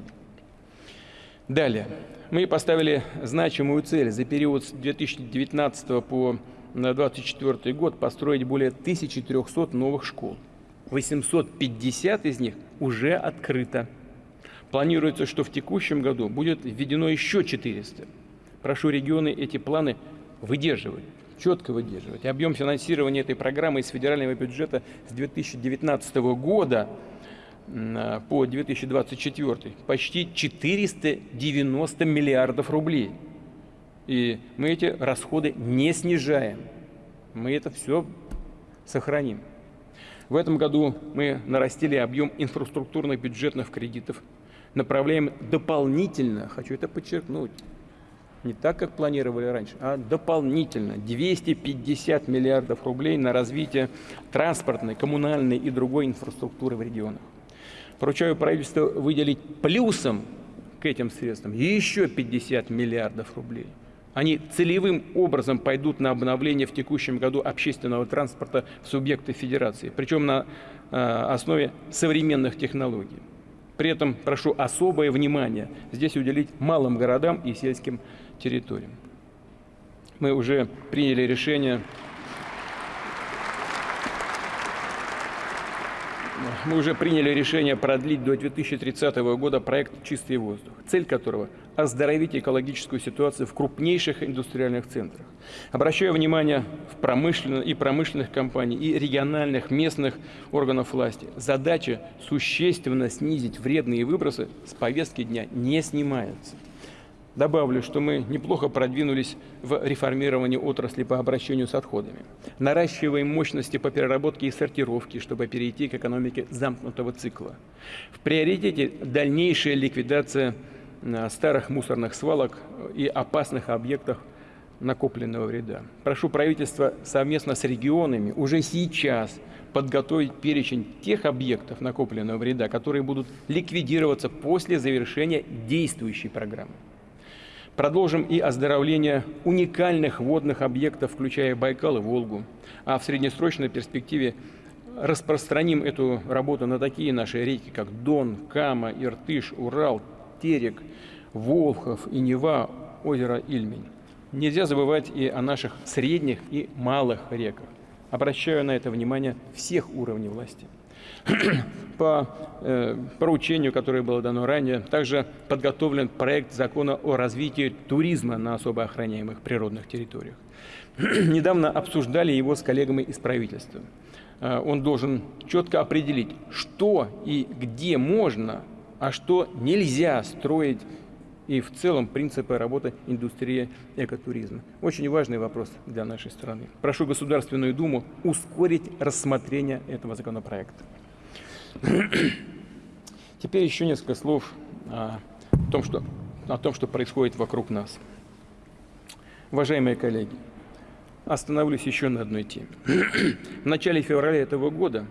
B: Далее. Мы поставили значимую цель за период с 2019 по 2024 год построить более 1300 новых школ. 850 из них уже открыто. Планируется, что в текущем году будет введено еще 400. Прошу регионы эти планы выдерживать. четко выдерживать. Объем финансирования этой программы из федерального бюджета с 2019 года а, по 2024 почти 490 миллиардов рублей. И мы эти расходы не снижаем. Мы это все сохраним. В этом году мы нарастили объем инфраструктурных бюджетных кредитов, направляем дополнительно, хочу это подчеркнуть, не так, как планировали раньше, а дополнительно 250 миллиардов рублей на развитие транспортной, коммунальной и другой инфраструктуры в регионах. Поручаю правительству выделить плюсом к этим средствам еще 50 миллиардов рублей. Они целевым образом пойдут на обновление в текущем году общественного транспорта в субъекты федерации, причем на э, основе современных технологий. При этом прошу особое внимание здесь уделить малым городам и сельским территориям. Мы уже приняли решение мы уже приняли решение продлить до 2030 года проект «Чистый воздух», цель которого – оздоровить экологическую ситуацию в крупнейших индустриальных центрах. Обращаю внимание в промышленных и промышленных компаний, и региональных, местных органов власти. Задача существенно снизить вредные выбросы с повестки дня не снимается. Добавлю, что мы неплохо продвинулись в реформировании отрасли по обращению с отходами. Наращиваем мощности по переработке и сортировке, чтобы перейти к экономике замкнутого цикла. В приоритете дальнейшая ликвидация э, старых мусорных свалок и опасных объектов накопленного вреда. Прошу правительства совместно с регионами уже сейчас подготовить перечень тех объектов накопленного вреда, которые будут ликвидироваться после завершения действующей программы. Продолжим и оздоровление уникальных водных объектов, включая Байкал и Волгу. А в среднесрочной перспективе распространим эту работу на такие наши реки, как Дон, Кама, Иртыш, Урал, Терек, Волхов и Нева, озеро Ильмень. Нельзя забывать и о наших средних и малых реках. Обращаю на это внимание всех уровней власти. По э, поручению, которое было дано ранее, также подготовлен проект закона о развитии туризма на особо охраняемых природных территориях. Недавно обсуждали его с коллегами из правительства. Э, он должен четко определить, что и где можно, а что нельзя строить и в целом принципы работы индустрии экотуризма. Очень важный вопрос для нашей страны. Прошу Государственную Думу ускорить рассмотрение этого законопроекта. Теперь еще несколько слов о том, что, о том, что происходит вокруг нас. Уважаемые коллеги, остановлюсь еще на одной теме. В начале февраля этого года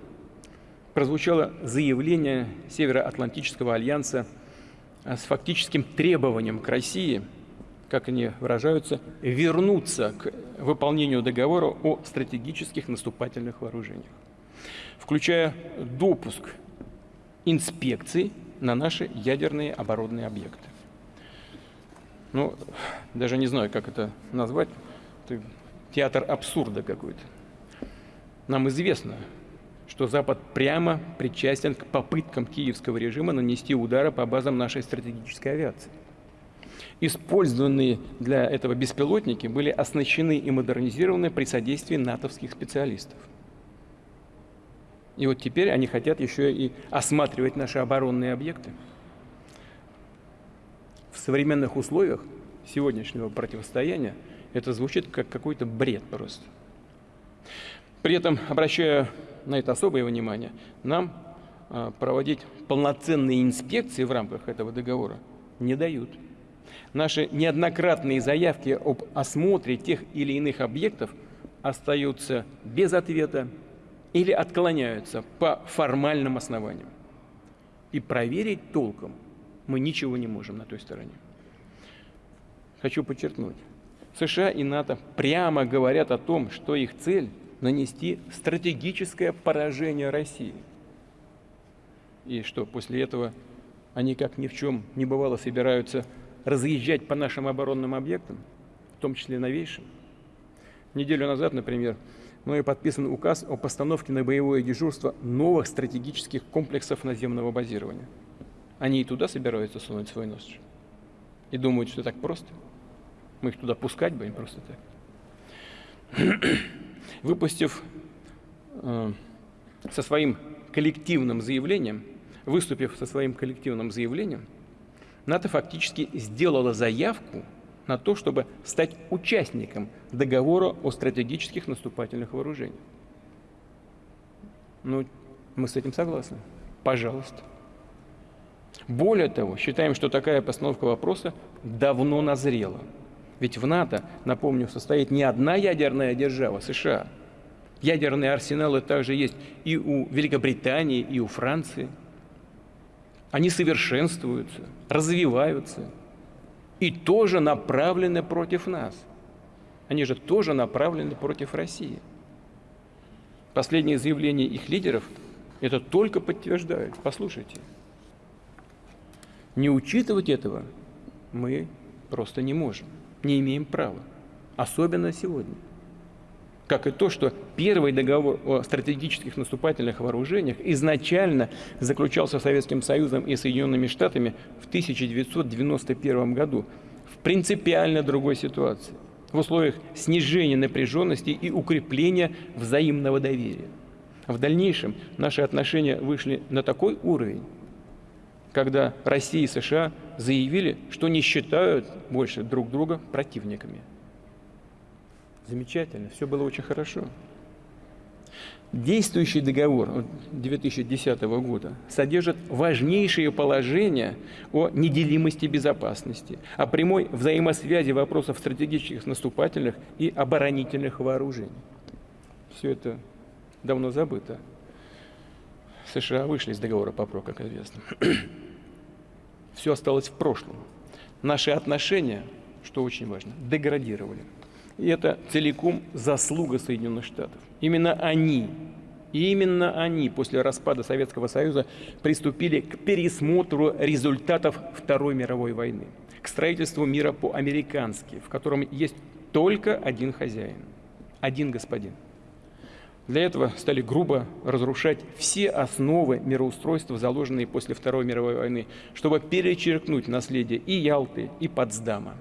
B: прозвучало заявление Североатлантического альянса с фактическим требованием к России, как они выражаются, вернуться к выполнению договора о стратегических наступательных вооружениях включая допуск инспекций на наши ядерные оборонные объекты. Ну, даже не знаю, как это назвать. Это театр абсурда какой-то. Нам известно, что Запад прямо причастен к попыткам киевского режима нанести удары по базам нашей стратегической авиации. Использованные для этого беспилотники были оснащены и модернизированы при содействии натовских специалистов. И вот теперь они хотят еще и осматривать наши оборонные объекты. В современных условиях сегодняшнего противостояния это звучит как какой-то бред просто. При этом, обращая на это особое внимание, нам а, проводить полноценные инспекции в рамках этого договора не дают. Наши неоднократные заявки об осмотре тех или иных объектов остаются без ответа, или отклоняются по формальным основаниям. И проверить толком мы ничего не можем на той стороне. Хочу подчеркнуть, США и НАТО прямо говорят о том, что их цель – нанести стратегическое поражение России. И что после этого они, как ни в чем не бывало, собираются разъезжать по нашим оборонным объектам, в том числе новейшим. Неделю назад, например, мной подписан указ о постановке на боевое дежурство новых стратегических комплексов наземного базирования. Они и туда собираются сунуть свой нос. И думают, что так просто. Мы их туда пускать будем просто так. выпустив э, со своим коллективным заявлением, выступив со своим коллективным заявлением, НАТО фактически сделала заявку на то, чтобы стать участником договора о стратегических наступательных вооружениях. Ну, мы с этим согласны. Пожалуйста. Более того, считаем, что такая постановка вопроса давно назрела. Ведь в НАТО, напомню, состоит не одна ядерная держава, США. Ядерные арсеналы также есть и у Великобритании, и у Франции. Они совершенствуются, развиваются и тоже направлены против нас. Они же тоже направлены против России. Последние заявления их лидеров это только подтверждают. Послушайте. Не учитывать этого мы просто не можем, не имеем права, особенно сегодня. Как и то, что первый договор о стратегических наступательных вооружениях изначально заключался Советским Союзом и Соединенными Штатами в 1991 году в принципиально другой ситуации, в условиях снижения напряженности и укрепления взаимного доверия. В дальнейшем наши отношения вышли на такой уровень, когда Россия и США заявили, что не считают больше друг друга противниками. Замечательно, все было очень хорошо. Действующий договор 2010 года содержит важнейшие положения о неделимости безопасности, о прямой взаимосвязи вопросов стратегических наступательных и оборонительных вооружений. Все это давно забыто. США вышли из договора ПАПРО, как известно. Все осталось в прошлом. Наши отношения, что очень важно, деградировали. И это целиком заслуга Соединенных Штатов. Именно они, именно они после распада Советского Союза приступили к пересмотру результатов Второй мировой войны, к строительству мира по-американски, в котором есть только один хозяин, один господин – для этого стали грубо разрушать все основы мироустройства, заложенные после Второй мировой войны, чтобы перечеркнуть наследие и Ялты, и Потсдама.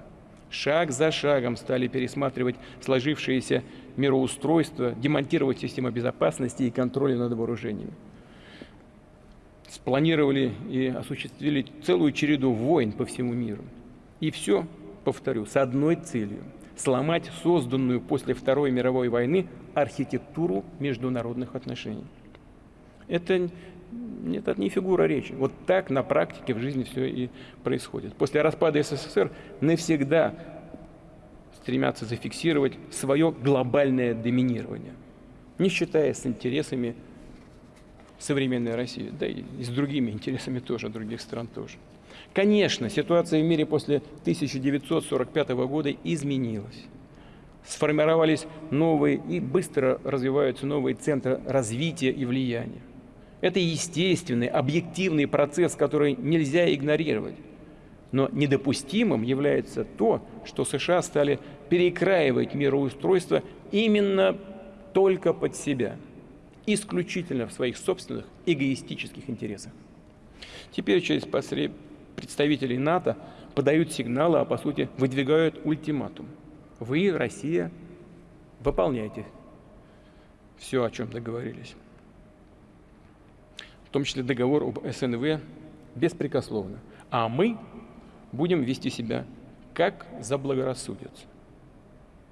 B: Шаг за шагом стали пересматривать сложившееся мироустройство, демонтировать систему безопасности и контроля над вооружениями. Спланировали и осуществили целую череду войн по всему миру. И все, повторю, с одной целью – сломать созданную после Второй мировой войны архитектуру международных отношений. Это, это не фигура речи. Вот так на практике в жизни все и происходит. После распада СССР навсегда стремятся зафиксировать свое глобальное доминирование, не считаясь с интересами современной России, да и с другими интересами тоже, других стран тоже. Конечно, ситуация в мире после 1945 года изменилась. Сформировались новые и быстро развиваются новые центры развития и влияния. Это естественный, объективный процесс, который нельзя игнорировать. Но недопустимым является то, что США стали перекраивать мироустройство именно только под себя, исключительно в своих собственных эгоистических интересах. Теперь через представителей НАТО подают сигналы, а по сути выдвигают ультиматум. Вы, Россия, выполняйте все, о чем договорились. В том числе договор об СНВ беспрекословно. А мы будем вести себя как заблагорассудится.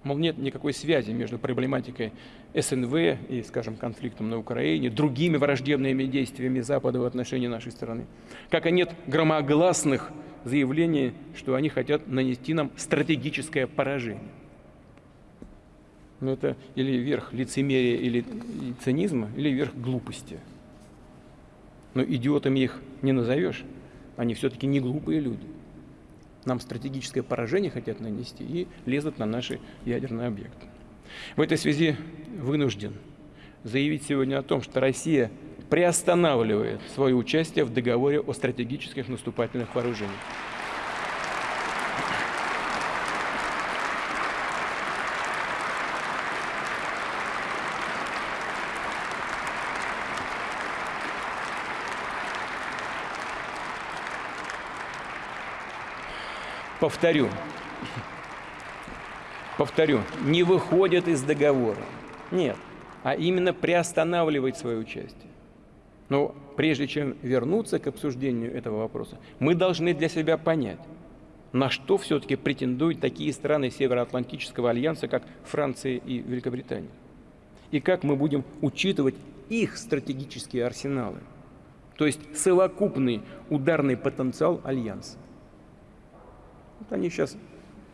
B: Мол, нет никакой связи между проблематикой СНВ и, скажем, конфликтом на Украине, другими враждебными действиями Запада в отношении нашей страны. Как и нет громогласных заявлений, что они хотят нанести нам стратегическое поражение. Но это или верх лицемерия или цинизма, или верх глупости. Но идиотами их не назовешь. Они все-таки не глупые люди нам стратегическое поражение хотят нанести и лезут на наши ядерные объекты. В этой связи вынужден заявить сегодня о том, что Россия приостанавливает свое участие в договоре о стратегических наступательных вооружениях. Повторю, повторю, не выходит из договора. Нет, а именно приостанавливает свое участие. Но прежде чем вернуться к обсуждению этого вопроса, мы должны для себя понять, на что все-таки претендуют такие страны Североатлантического альянса, как Франция и Великобритания. И как мы будем учитывать их стратегические арсеналы, то есть совокупный ударный потенциал альянса. Вот они сейчас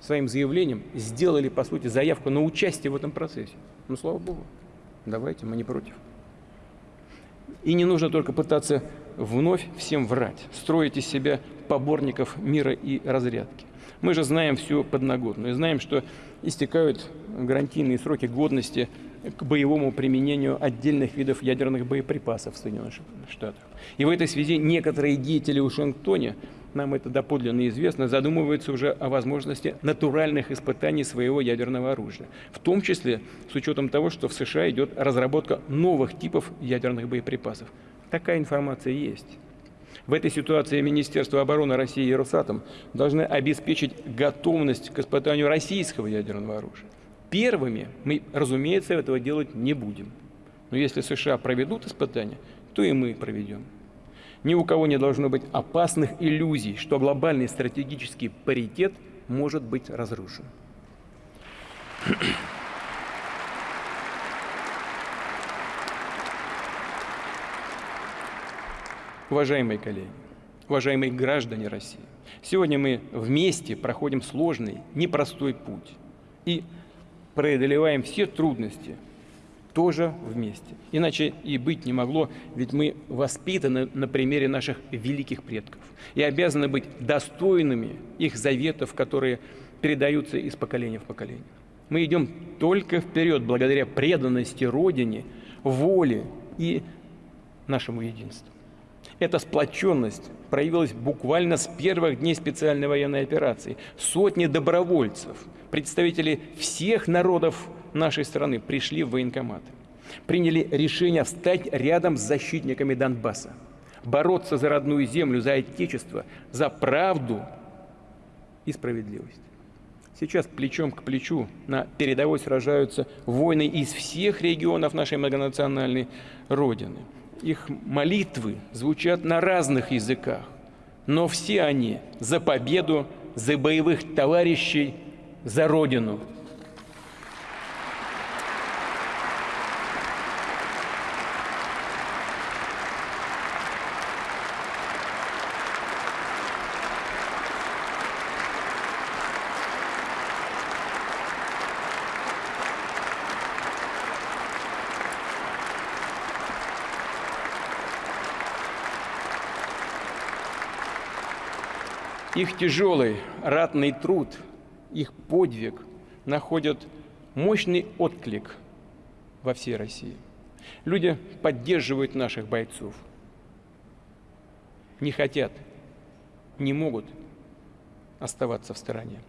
B: своим заявлением сделали, по сути, заявку на участие в этом процессе. Ну, слава богу, давайте, мы не против. И не нужно только пытаться вновь всем врать, строить из себя поборников мира и разрядки. Мы же знаем всю подноготную, знаем, что истекают гарантийные сроки годности к боевому применению отдельных видов ядерных боеприпасов в Соединенных Штатах. И в этой связи некоторые деятели в Вашингтоне нам это доподлинно известно, задумываются уже о возможности натуральных испытаний своего ядерного оружия. В том числе с учетом того, что в США идет разработка новых типов ядерных боеприпасов. Такая информация есть. В этой ситуации Министерство обороны России и Росатом должны обеспечить готовность к испытанию российского ядерного оружия. Первыми мы, разумеется, этого делать не будем. Но если США проведут испытания, то и мы проведем. Ни у кого не должно быть опасных иллюзий, что глобальный стратегический паритет может быть разрушен. Уважаемые коллеги, уважаемые граждане России, сегодня мы вместе проходим сложный, непростой путь и преодолеваем все трудности, тоже вместе. Иначе и быть не могло, ведь мы воспитаны на примере наших великих предков и обязаны быть достойными их заветов, которые передаются из поколения в поколение. Мы идем только вперед благодаря преданности Родине, воле и нашему единству. Эта сплоченность проявилась буквально с первых дней специальной военной операции. Сотни добровольцев, представители всех народов нашей страны пришли в военкоматы, приняли решение встать рядом с защитниками Донбасса, бороться за родную землю, за отечество, за правду и справедливость. Сейчас плечом к плечу на передовой сражаются воины из всех регионов нашей многонациональной Родины. Их молитвы звучат на разных языках, но все они за победу, за боевых товарищей, за Родину – Их тяжелый ратный труд, их подвиг находят мощный отклик во всей России. Люди поддерживают наших бойцов, не хотят, не могут оставаться в стороне.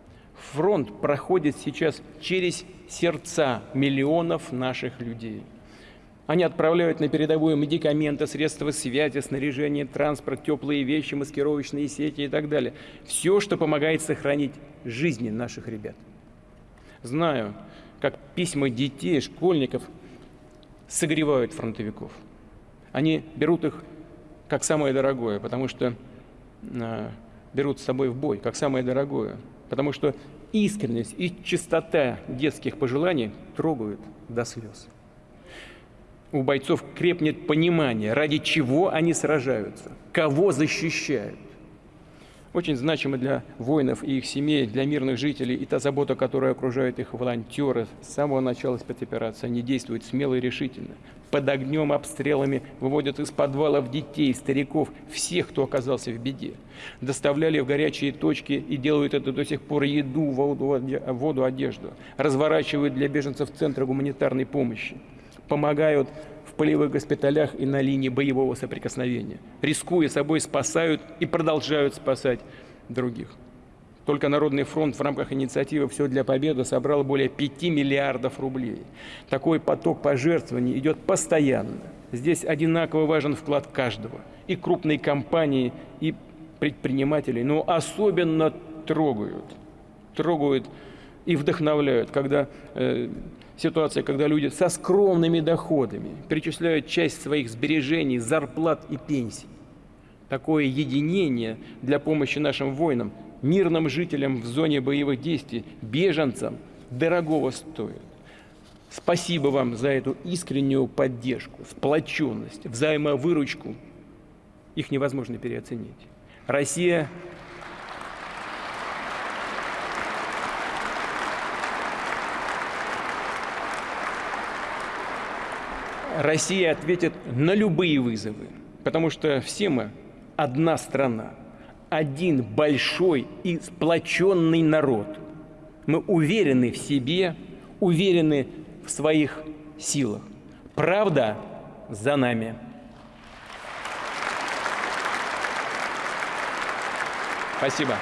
B: Фронт проходит сейчас через сердца миллионов наших людей – они отправляют на передовую медикаменты, средства связи, снаряжение, транспорт, теплые вещи, маскировочные сети и так далее. Все, что помогает сохранить жизни наших ребят. Знаю, как письма детей, школьников согревают фронтовиков. Они берут их как самое дорогое, потому что э, берут с собой в бой, как самое дорогое. Потому что искренность и чистота детских пожеланий трогают до слез у бойцов крепнет понимание, ради чего они сражаются, кого защищают. Очень значимо для воинов и их семей, для мирных жителей и та забота, которая окружает их волонтеры. С самого начала спецоперации они действуют смело и решительно. Под огнем, обстрелами выводят из подвалов детей, стариков, всех, кто оказался в беде. Доставляли в горячие точки и делают это до сих пор еду, воду одежду. Разворачивают для беженцев центры гуманитарной помощи помогают в полевых госпиталях и на линии боевого соприкосновения. Рискуя собой, спасают и продолжают спасать других. Только Народный фронт в рамках инициативы «Все для победы» собрал более 5 миллиардов рублей. Такой поток пожертвований идет постоянно. Здесь одинаково важен вклад каждого. И крупные компании, и предпринимателей. Но особенно трогают. Трогают и вдохновляют, когда э, ситуация, когда люди со скромными доходами перечисляют часть своих сбережений, зарплат и пенсий. Такое единение для помощи нашим воинам, мирным жителям в зоне боевых действий, беженцам дорогого стоит. Спасибо вам за эту искреннюю поддержку, сплоченность, взаимовыручку. Их невозможно переоценить. Россия Россия ответит на любые вызовы, потому что все мы одна страна, один большой и сплоченный народ. Мы уверены в себе, уверены в своих силах. Правда за нами. Спасибо.